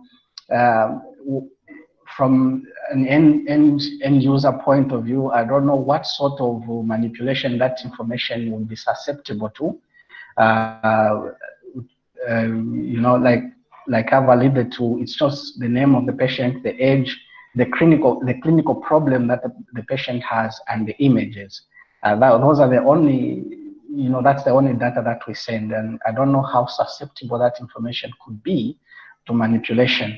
from an end, end, end user point of view, I don't know what sort of manipulation that information will be susceptible to. Uh, uh, you know, like like I've alluded to, it's just the name of the patient, the age, the clinical the clinical problem that the, the patient has, and the images. Uh, that, those are the only, you know, that's the only data that we send, and I don't know how susceptible that information could be to manipulation.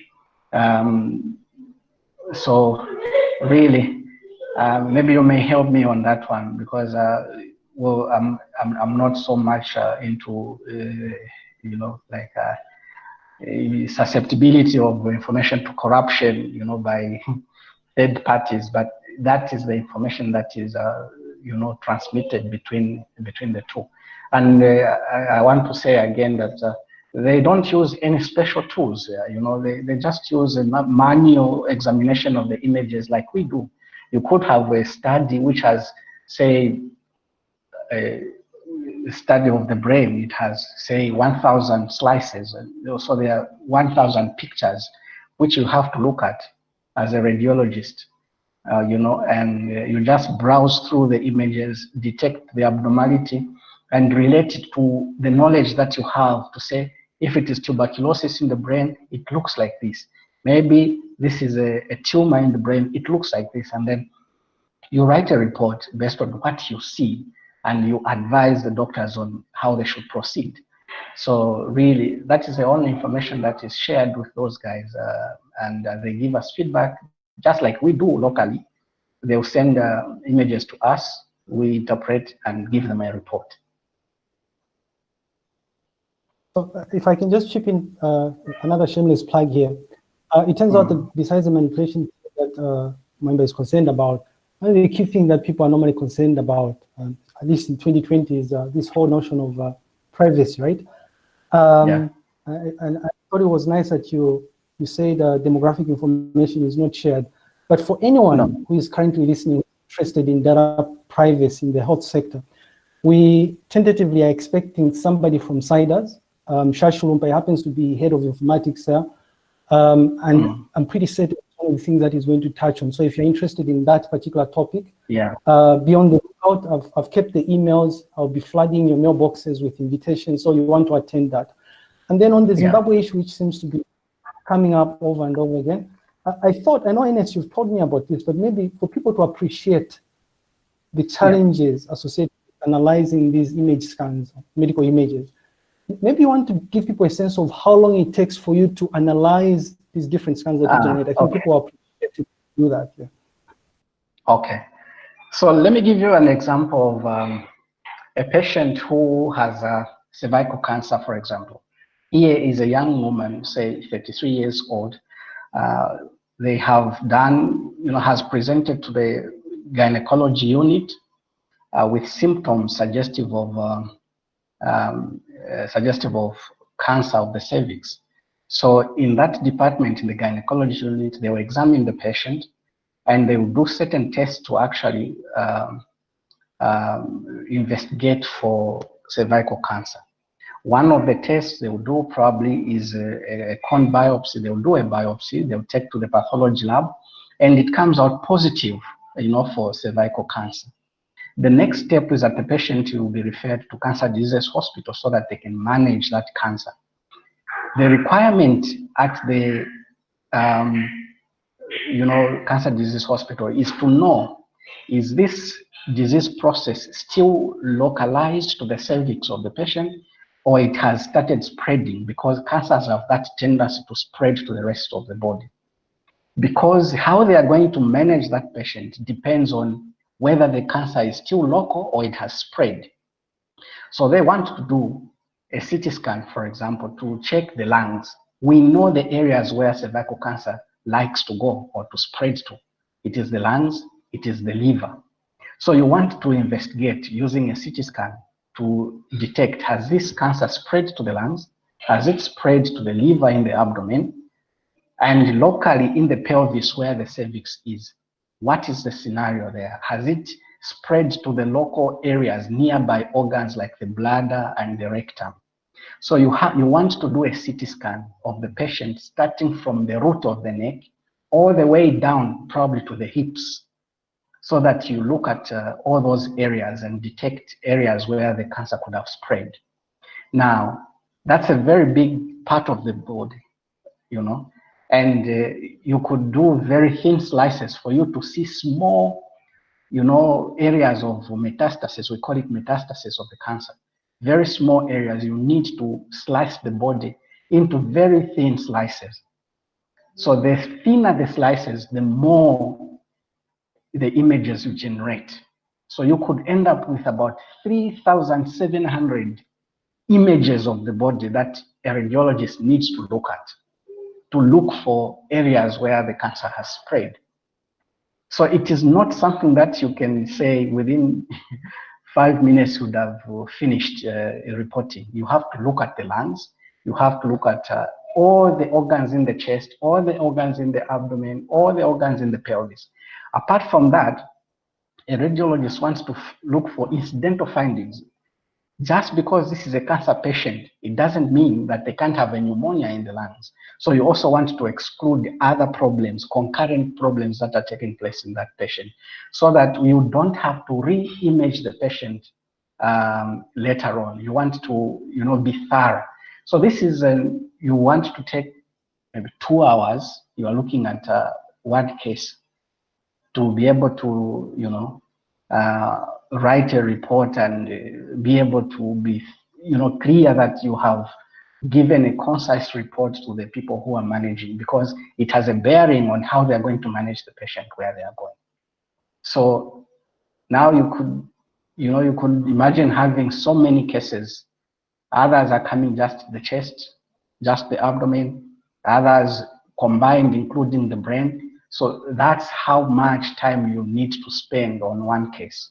Um, so really, uh, maybe you may help me on that one because uh, well, I'm, I'm I'm not so much uh, into uh, you know like uh, susceptibility of information to corruption, you know, by third parties, but that is the information that is uh, you know transmitted between between the two. And I, I, want to say again that they don't use any special tools. You know, they, they just use a manual examination of the images like we do. You could have a study which has, say, a study of the brain. It has, say, 1,000 slices. So there are 1,000 pictures which you have to look at as a radiologist. Uh, you know, and uh, you just browse through the images, detect the abnormality, and relate it to the knowledge that you have to say, if it is tuberculosis in the brain, it looks like this. Maybe this is a, a tumor in the brain, it looks like this. And then you write a report based on what you see and you advise the doctors on how they should proceed. So really, that is the only information that is shared with those guys, uh, and uh, they give us feedback, just like we do locally. They'll send uh, images to us, we interpret and give them a report. So uh, if I can just chip in uh, another shameless plug here. Uh, it turns mm. out that mm-hmm. besides the manipulation that uh, member is concerned about, one of the key things that people are normally concerned about, um, at least in 2020, is uh, this whole notion of uh, privacy, right? Um, yeah. and I thought it was nice that you you say the demographic information is not shared. But for anyone no. who is currently listening, interested in data privacy in the health sector, we tentatively are expecting somebody from CIDRZ um, Shashulumpa happens to be head of informatics there. Um, and mm. I'm pretty certain one of the things that he's going to touch on. So if you're interested in that particular topic, yeah. Uh, beyond the out, I've, I've kept the emails. I'll be flooding your mailboxes with invitations. So you want to attend that. And then on the Zimbabwe yeah. issue, which seems to be coming up over and over again, I, I thought, I know Ernest, you've told me about this, but maybe for people to appreciate the challenges yeah. associated with analyzing these image scans, medical images, maybe you want to give people a sense of how long it takes for you to analyze these different scans that you ah, generate. I think okay. people appreciate to do that. Yeah. Okay. So let me give you an example of um, a patient who has a cervical cancer, for example. Here is a young woman, say 33 years old. Uh, they have done, you know, has presented to the gynecology unit uh, with symptoms suggestive of um, um, uh, suggestive of cancer of the cervix. So in that department, in the gynecology unit, they will examine the patient and they will do certain tests to actually um, um, investigate for cervical cancer. One of the tests they will do probably is a, a biopsy. They will do a biopsy, they'll take to the pathology lab, and it comes out positive, you know, for cervical cancer. The next step is that the patient will be referred to cancer disease hospital so that they can manage that cancer. The requirement at the um, you know cancer disease hospital is to know is this disease process still localized to the cervix of the patient or it has started spreading because cancers have that tendency to spread to the rest of the body. Because how they are going to manage that patient depends on whether the cancer is still local or it has spread. So they want to do a CT scan, for example, to check the lungs. We know the areas where cervical cancer likes to go or to spread to. It is the lungs, it is the liver. So you want to investigate using a CT scan to detect, has this cancer spread to the lungs? Has it spread to the liver in the abdomen? And locally in the pelvis where the cervix is. What is the scenario there? Has it spread to the local areas, nearby organs like the bladder and the rectum? So you, have, you want to do a CT scan of the patient starting from the root of the neck all the way down probably to the hips so that you look at uh, all those areas and detect areas where the cancer could have spread. Now, that's a very big part of the body, you know and uh, you could do very thin slices for you to see small, you know, areas of metastasis. We call it metastasis of the cancer. Very small areas. You need to slice the body into very thin slices. So the thinner the slices, the more the images you generate. So you could end up with about 3,700 images of the body that a radiologist needs to look at to look for areas where the cancer has spread. So it is not something that you can say within five minutes would have finished uh, reporting. You have to look at the lungs, you have to look at uh, all the organs in the chest, all the organs in the abdomen, all the organs in the pelvis. Apart from that, a radiologist wants to look for incidental findings just because this is a cancer patient, it doesn't mean that they can't have a pneumonia in the lungs. So you also want to exclude other problems, concurrent problems that are taking place in that patient, so that you don't have to re-image the patient um, later on. You want to, you know, be thorough. So this is, an, you want to take maybe two hours. You are looking at uh, one case to be able to, you know, uh, write a report and uh, be able to be you know, clear that you have given a concise report to the people who are managing because it has a bearing on how they're going to manage the patient where they are going. So now you could, you know, you could imagine having so many cases. Others are coming just the chest, just the abdomen, others combined, including the brain. So that's how much time you need to spend on one case.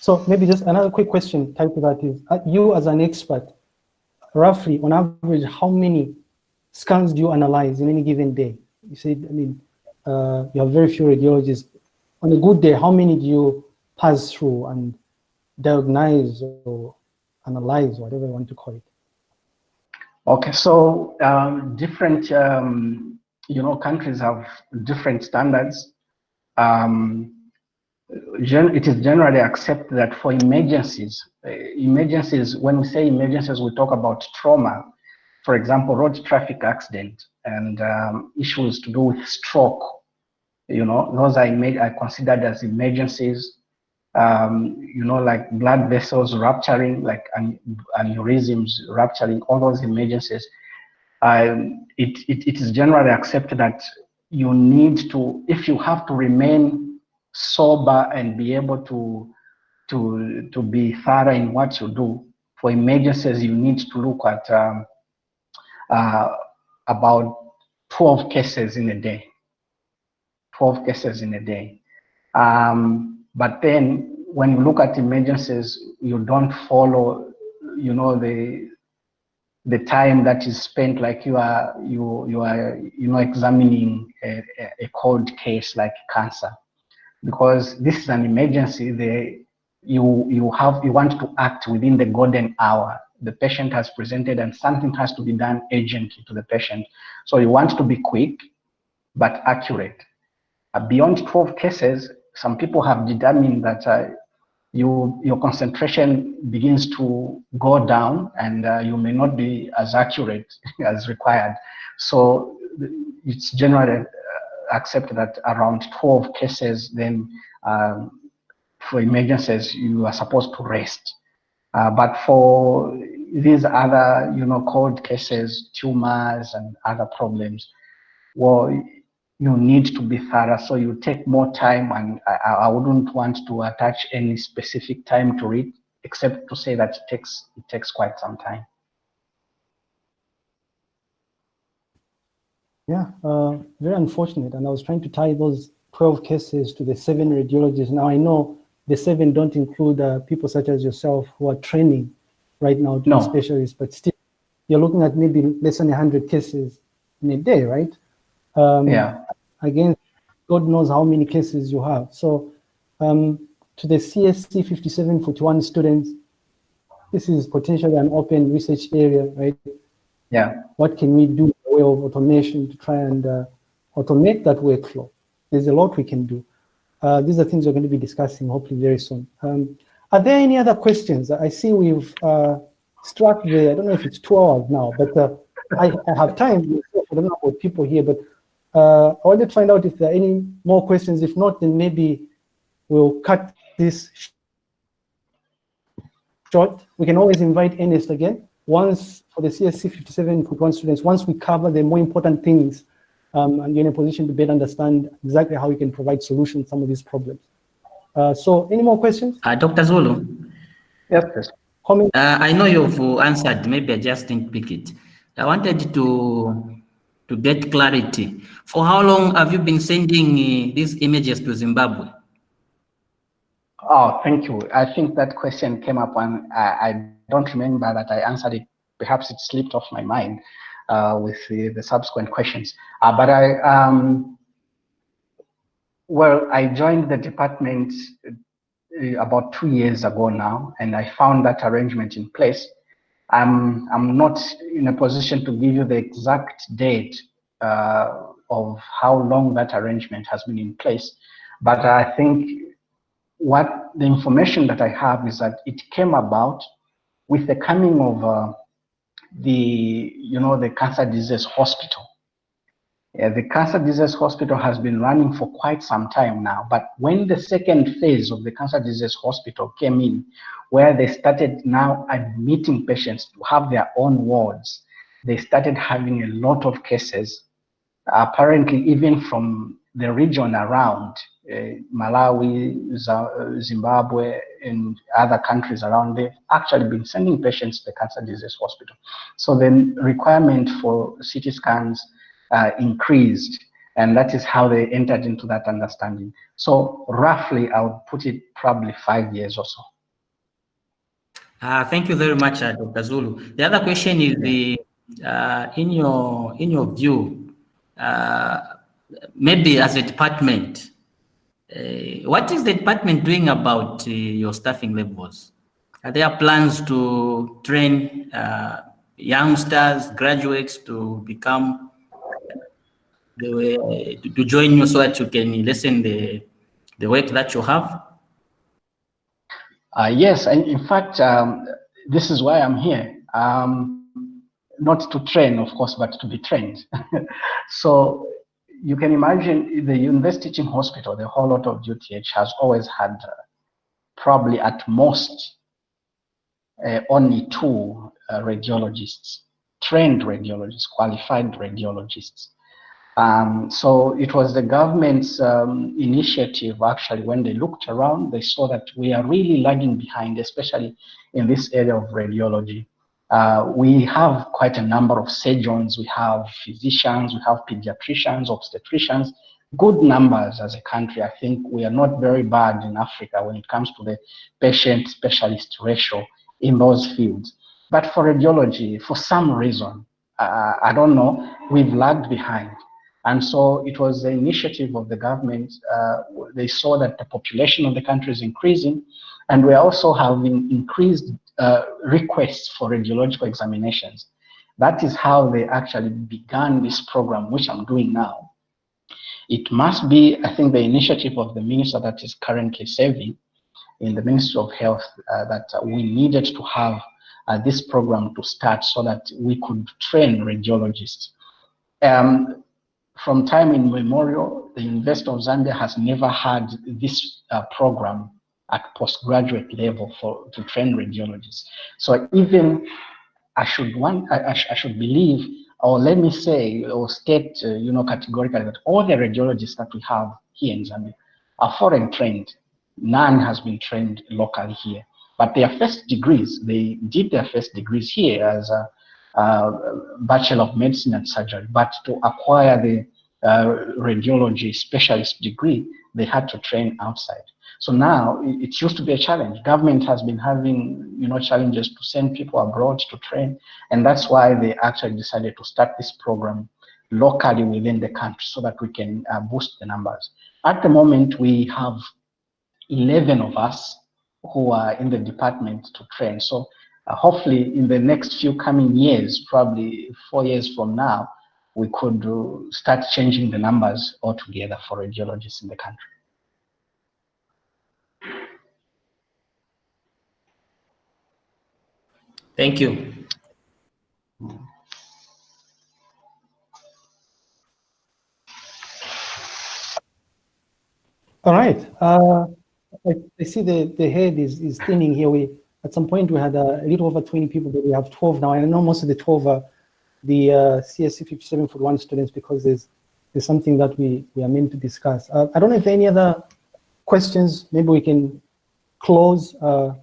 So maybe just another quick question tied to that is, you as an expert, roughly on average, how many scans do you analyze in any given day? You said, I mean, uh, you have very few radiologists. On a good day, how many do you pass through and diagnose or analyze, whatever you want to call it? Okay, so um, different, um, you know, countries have different standards. Um, it is generally accepted that for emergencies, uh, emergencies, when we say emergencies, we talk about trauma, for example, road traffic accident and um, issues to do with stroke. You know, those are, are considered as emergencies. Um, you know, like blood vessels rupturing, like an, aneurysms rupturing, all those emergencies. Um, it, it, it is generally accepted that you need to, if you have to remain sober and be able to to to be thorough in what you do. For emergencies, you need to look at um, uh, about 12 cases in a day. 12 cases in a day. Um, but then when you look at emergencies, you don't follow, you know, the the time that is spent like you are you you are you know examining a, a cold case like cancer because this is an emergency. The, you, you, have, you want to act within the golden hour. The patient has presented and something has to be done urgently to the patient. So you want to be quick, but accurate. Uh, beyond 12 cases, some people have determined that uh, you, your concentration begins to go down and uh, you may not be as accurate as required. So it's generally accept that around 12 cases, then um, for emergencies, you are supposed to rest. Uh, but for these other, you know, cold cases, tumors and other problems, well, you need to be thorough. So you take more time and I, I wouldn't want to attach any specific time to it, except to say that it takes, it takes quite some time. Yeah, uh, very unfortunate. And I was trying to tie those 12 cases to the seven radiologists. Now I know the seven don't include uh, people such as yourself who are training right now to no. be specialists, but still you're looking at maybe less than 100 cases in a day, right? Um, yeah. Again, God knows how many cases you have. So um, to the CSC 5741 students, this is potentially an open research area, right? Yeah. What can we do way of automation to try and uh, automate that workflow. There's a lot we can do. Uh, these are things we're going to be discussing hopefully very soon. Um, are there any other questions? I see we've uh, struck the, I don't know if it's two hours now, but uh, I, I, have time. I don't know about people here, but uh, I wanted to find out if there are any more questions. If not, then maybe we'll cut this short. We can always invite Ernest again once for the CSC 57.1 students, once we cover the more important things um, and you're in a position to better understand exactly how we can provide solutions to some of these problems. Uh, so any more questions? Uh, Dr. Zulu? Yes, please. Uh, I know you've answered, maybe I just didn't pick it. I wanted to to get clarity. For how long have you been sending uh, these images to Zimbabwe? Oh, thank you. I think that question came up and I, I don't remember that I answered it. Perhaps it slipped off my mind uh, with the, the, subsequent questions. Uh, but I, um, well, I joined the department uh, about two years ago now, and I found that arrangement in place. I'm, I'm not in a position to give you the exact date uh, of how long that arrangement has been in place, but I think what the information that I have is that it came about with the coming of uh, the, you know, the cancer disease hospital, Uh, the Cancer Disease Hospital has been running for quite some time now, but when the second phase of the Cancer Disease Hospital came in, where they started now admitting patients to have their own wards, they started having a lot of cases, apparently even from the region around, Malawi, Zimbabwe, and other countries around, they've actually been sending patients to the Cancer Disease Hospital. So the requirement for CT scans uh, increased, and that is how they entered into that understanding. So roughly, I would put it probably five years or so. Uh, thank you very much, uh, Dr. Zulu. The other question is the uh, in your in your view, uh, maybe as a department, uh, what is the department doing about uh, your staffing levels? Are there plans to train youngsters, graduates to become the, way to join you so that you can listen the the work that you have? Uh, yes, and in fact, um, this is why I'm here. Um, not to train, of course, but to be trained. so you can imagine the University Teaching Hospital, the whole lot of UTH has always had uh, probably at most uh, only two uh, radiologists, trained radiologists, qualified radiologists. Um, so it was the government's um, initiative, actually, when they looked around, they saw that we are really lagging behind, especially in this area of radiology. Uh, we have quite a number of surgeons, we have physicians, we have pediatricians, obstetricians, good numbers as a country. I think we are not very bad in Africa when it comes to the patient specialist ratio in those fields. But for radiology, for some reason, uh, I don't know, we've lagged behind. And so it was the initiative of the government. Uh, they saw that the population of the country is increasing, and we're also having increased uh, requests for radiological examinations. That is how they actually began this program, which I'm doing now. It must be, I think, the initiative of the minister that is currently serving in the Ministry of Health uh, that we needed to have uh, this program to start so that we could train radiologists. Um, from time immemorial, the University of Zambia has never had this uh, program at postgraduate level for to train radiologists. So even I should want, I, I, I should believe, or let me say, or state, uh, you know, categorically that all the radiologists that we have here in Zambia are foreign trained. None has been trained locally here, but their first degrees, they did their first degrees here as a uh, Bachelor of Medicine and Surgery, but to acquire the uh, radiology specialist degree, they had to train outside. So now it used to be a challenge. Government has been having, you know, challenges to send people abroad to train, and that's why they actually decided to start this program locally within the country so that we can uh, boost the numbers. At the moment, we have 11 of us who are in the department to train. So uh, hopefully in the next few coming years, probably four years from now, we could uh, start changing the numbers altogether for radiologists in the country. Thank you. All right. Uh, I, I, see the, the head is, is thinning here. We At some point, we had a little over 20 people, but we have 12 now. And I know most of the 12 are the uh, CSC 5741 students because there's, there's something that we, we are meant to discuss. Uh, I don't know if any other questions, maybe we can close. Uh,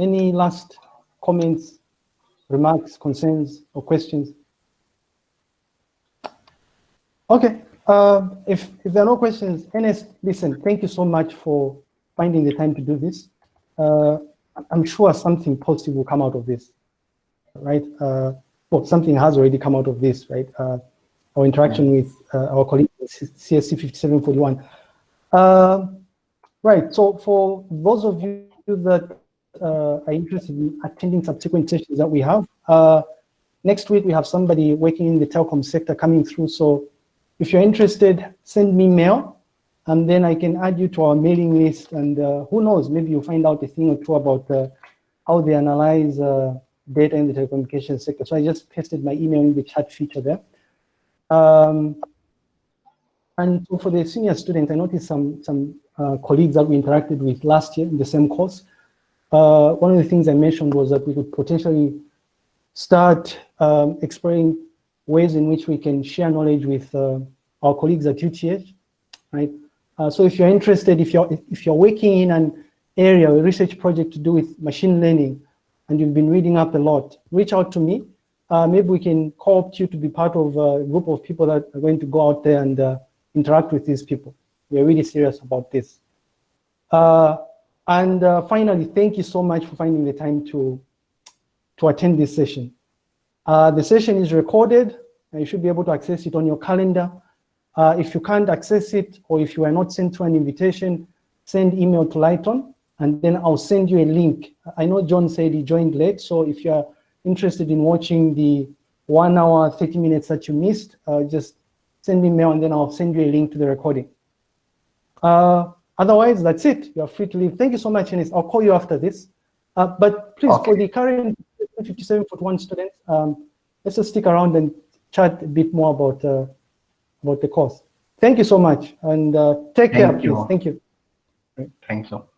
any last comments, remarks, concerns, or questions? Okay, uh, if, if there are no questions, Ernest, listen, thank you so much for finding the time to do this. Uh, I'm sure something positive will come out of this, right? Uh, well, something has already come out of this, right? Uh, our interaction with uh, our colleague CSC 5741. Uh, right, so for those of you that uh, are interested in attending subsequent sessions that we have. Uh, next week, we have somebody working in the telecom sector coming through. So if you're interested, send me mail and then I can add you to our mailing list. And uh, who knows, maybe you'll find out a thing or two about uh, how they analyze uh, data in the telecommunications sector. So I just pasted my email in the chat feature there. Um, and so for the senior students, I noticed some, some uh, colleagues that we interacted with last year in the same course. Uh, one of the things I mentioned was that we could potentially start um, exploring ways in which we can share knowledge with uh, our colleagues at UTH, right? Uh, so if you're interested, if you're, if you're working in an area, a research project to do with machine learning, and you've been reading up a lot, reach out to me. Uh, maybe we can co-opt you to be part of a group of people that are going to go out there and uh, interact with these people. We're really serious about this. Uh, and uh, finally, thank you so much for finding the time to, to attend this session. Uh, the session is recorded, and you should be able to access it on your calendar. Uh, if you can't access it, or if you are not sent to an invitation, send email to Lighton, and then I'll send you a link. I know John said he joined late, so if you're interested in watching the one hour, 30 minutes that you missed, uh, just send me mail and then I'll send you a link to the recording. Uh, otherwise, that's it. You're free to leave. Thank you so much, Ernest. I'll call you after this. Uh, but please, okay. for the current 5741 students, um, let's just stick around and chat a bit more about, uh, about the course. Thank you so much and uh, take Thank care, you. please. Thank you. Thank you.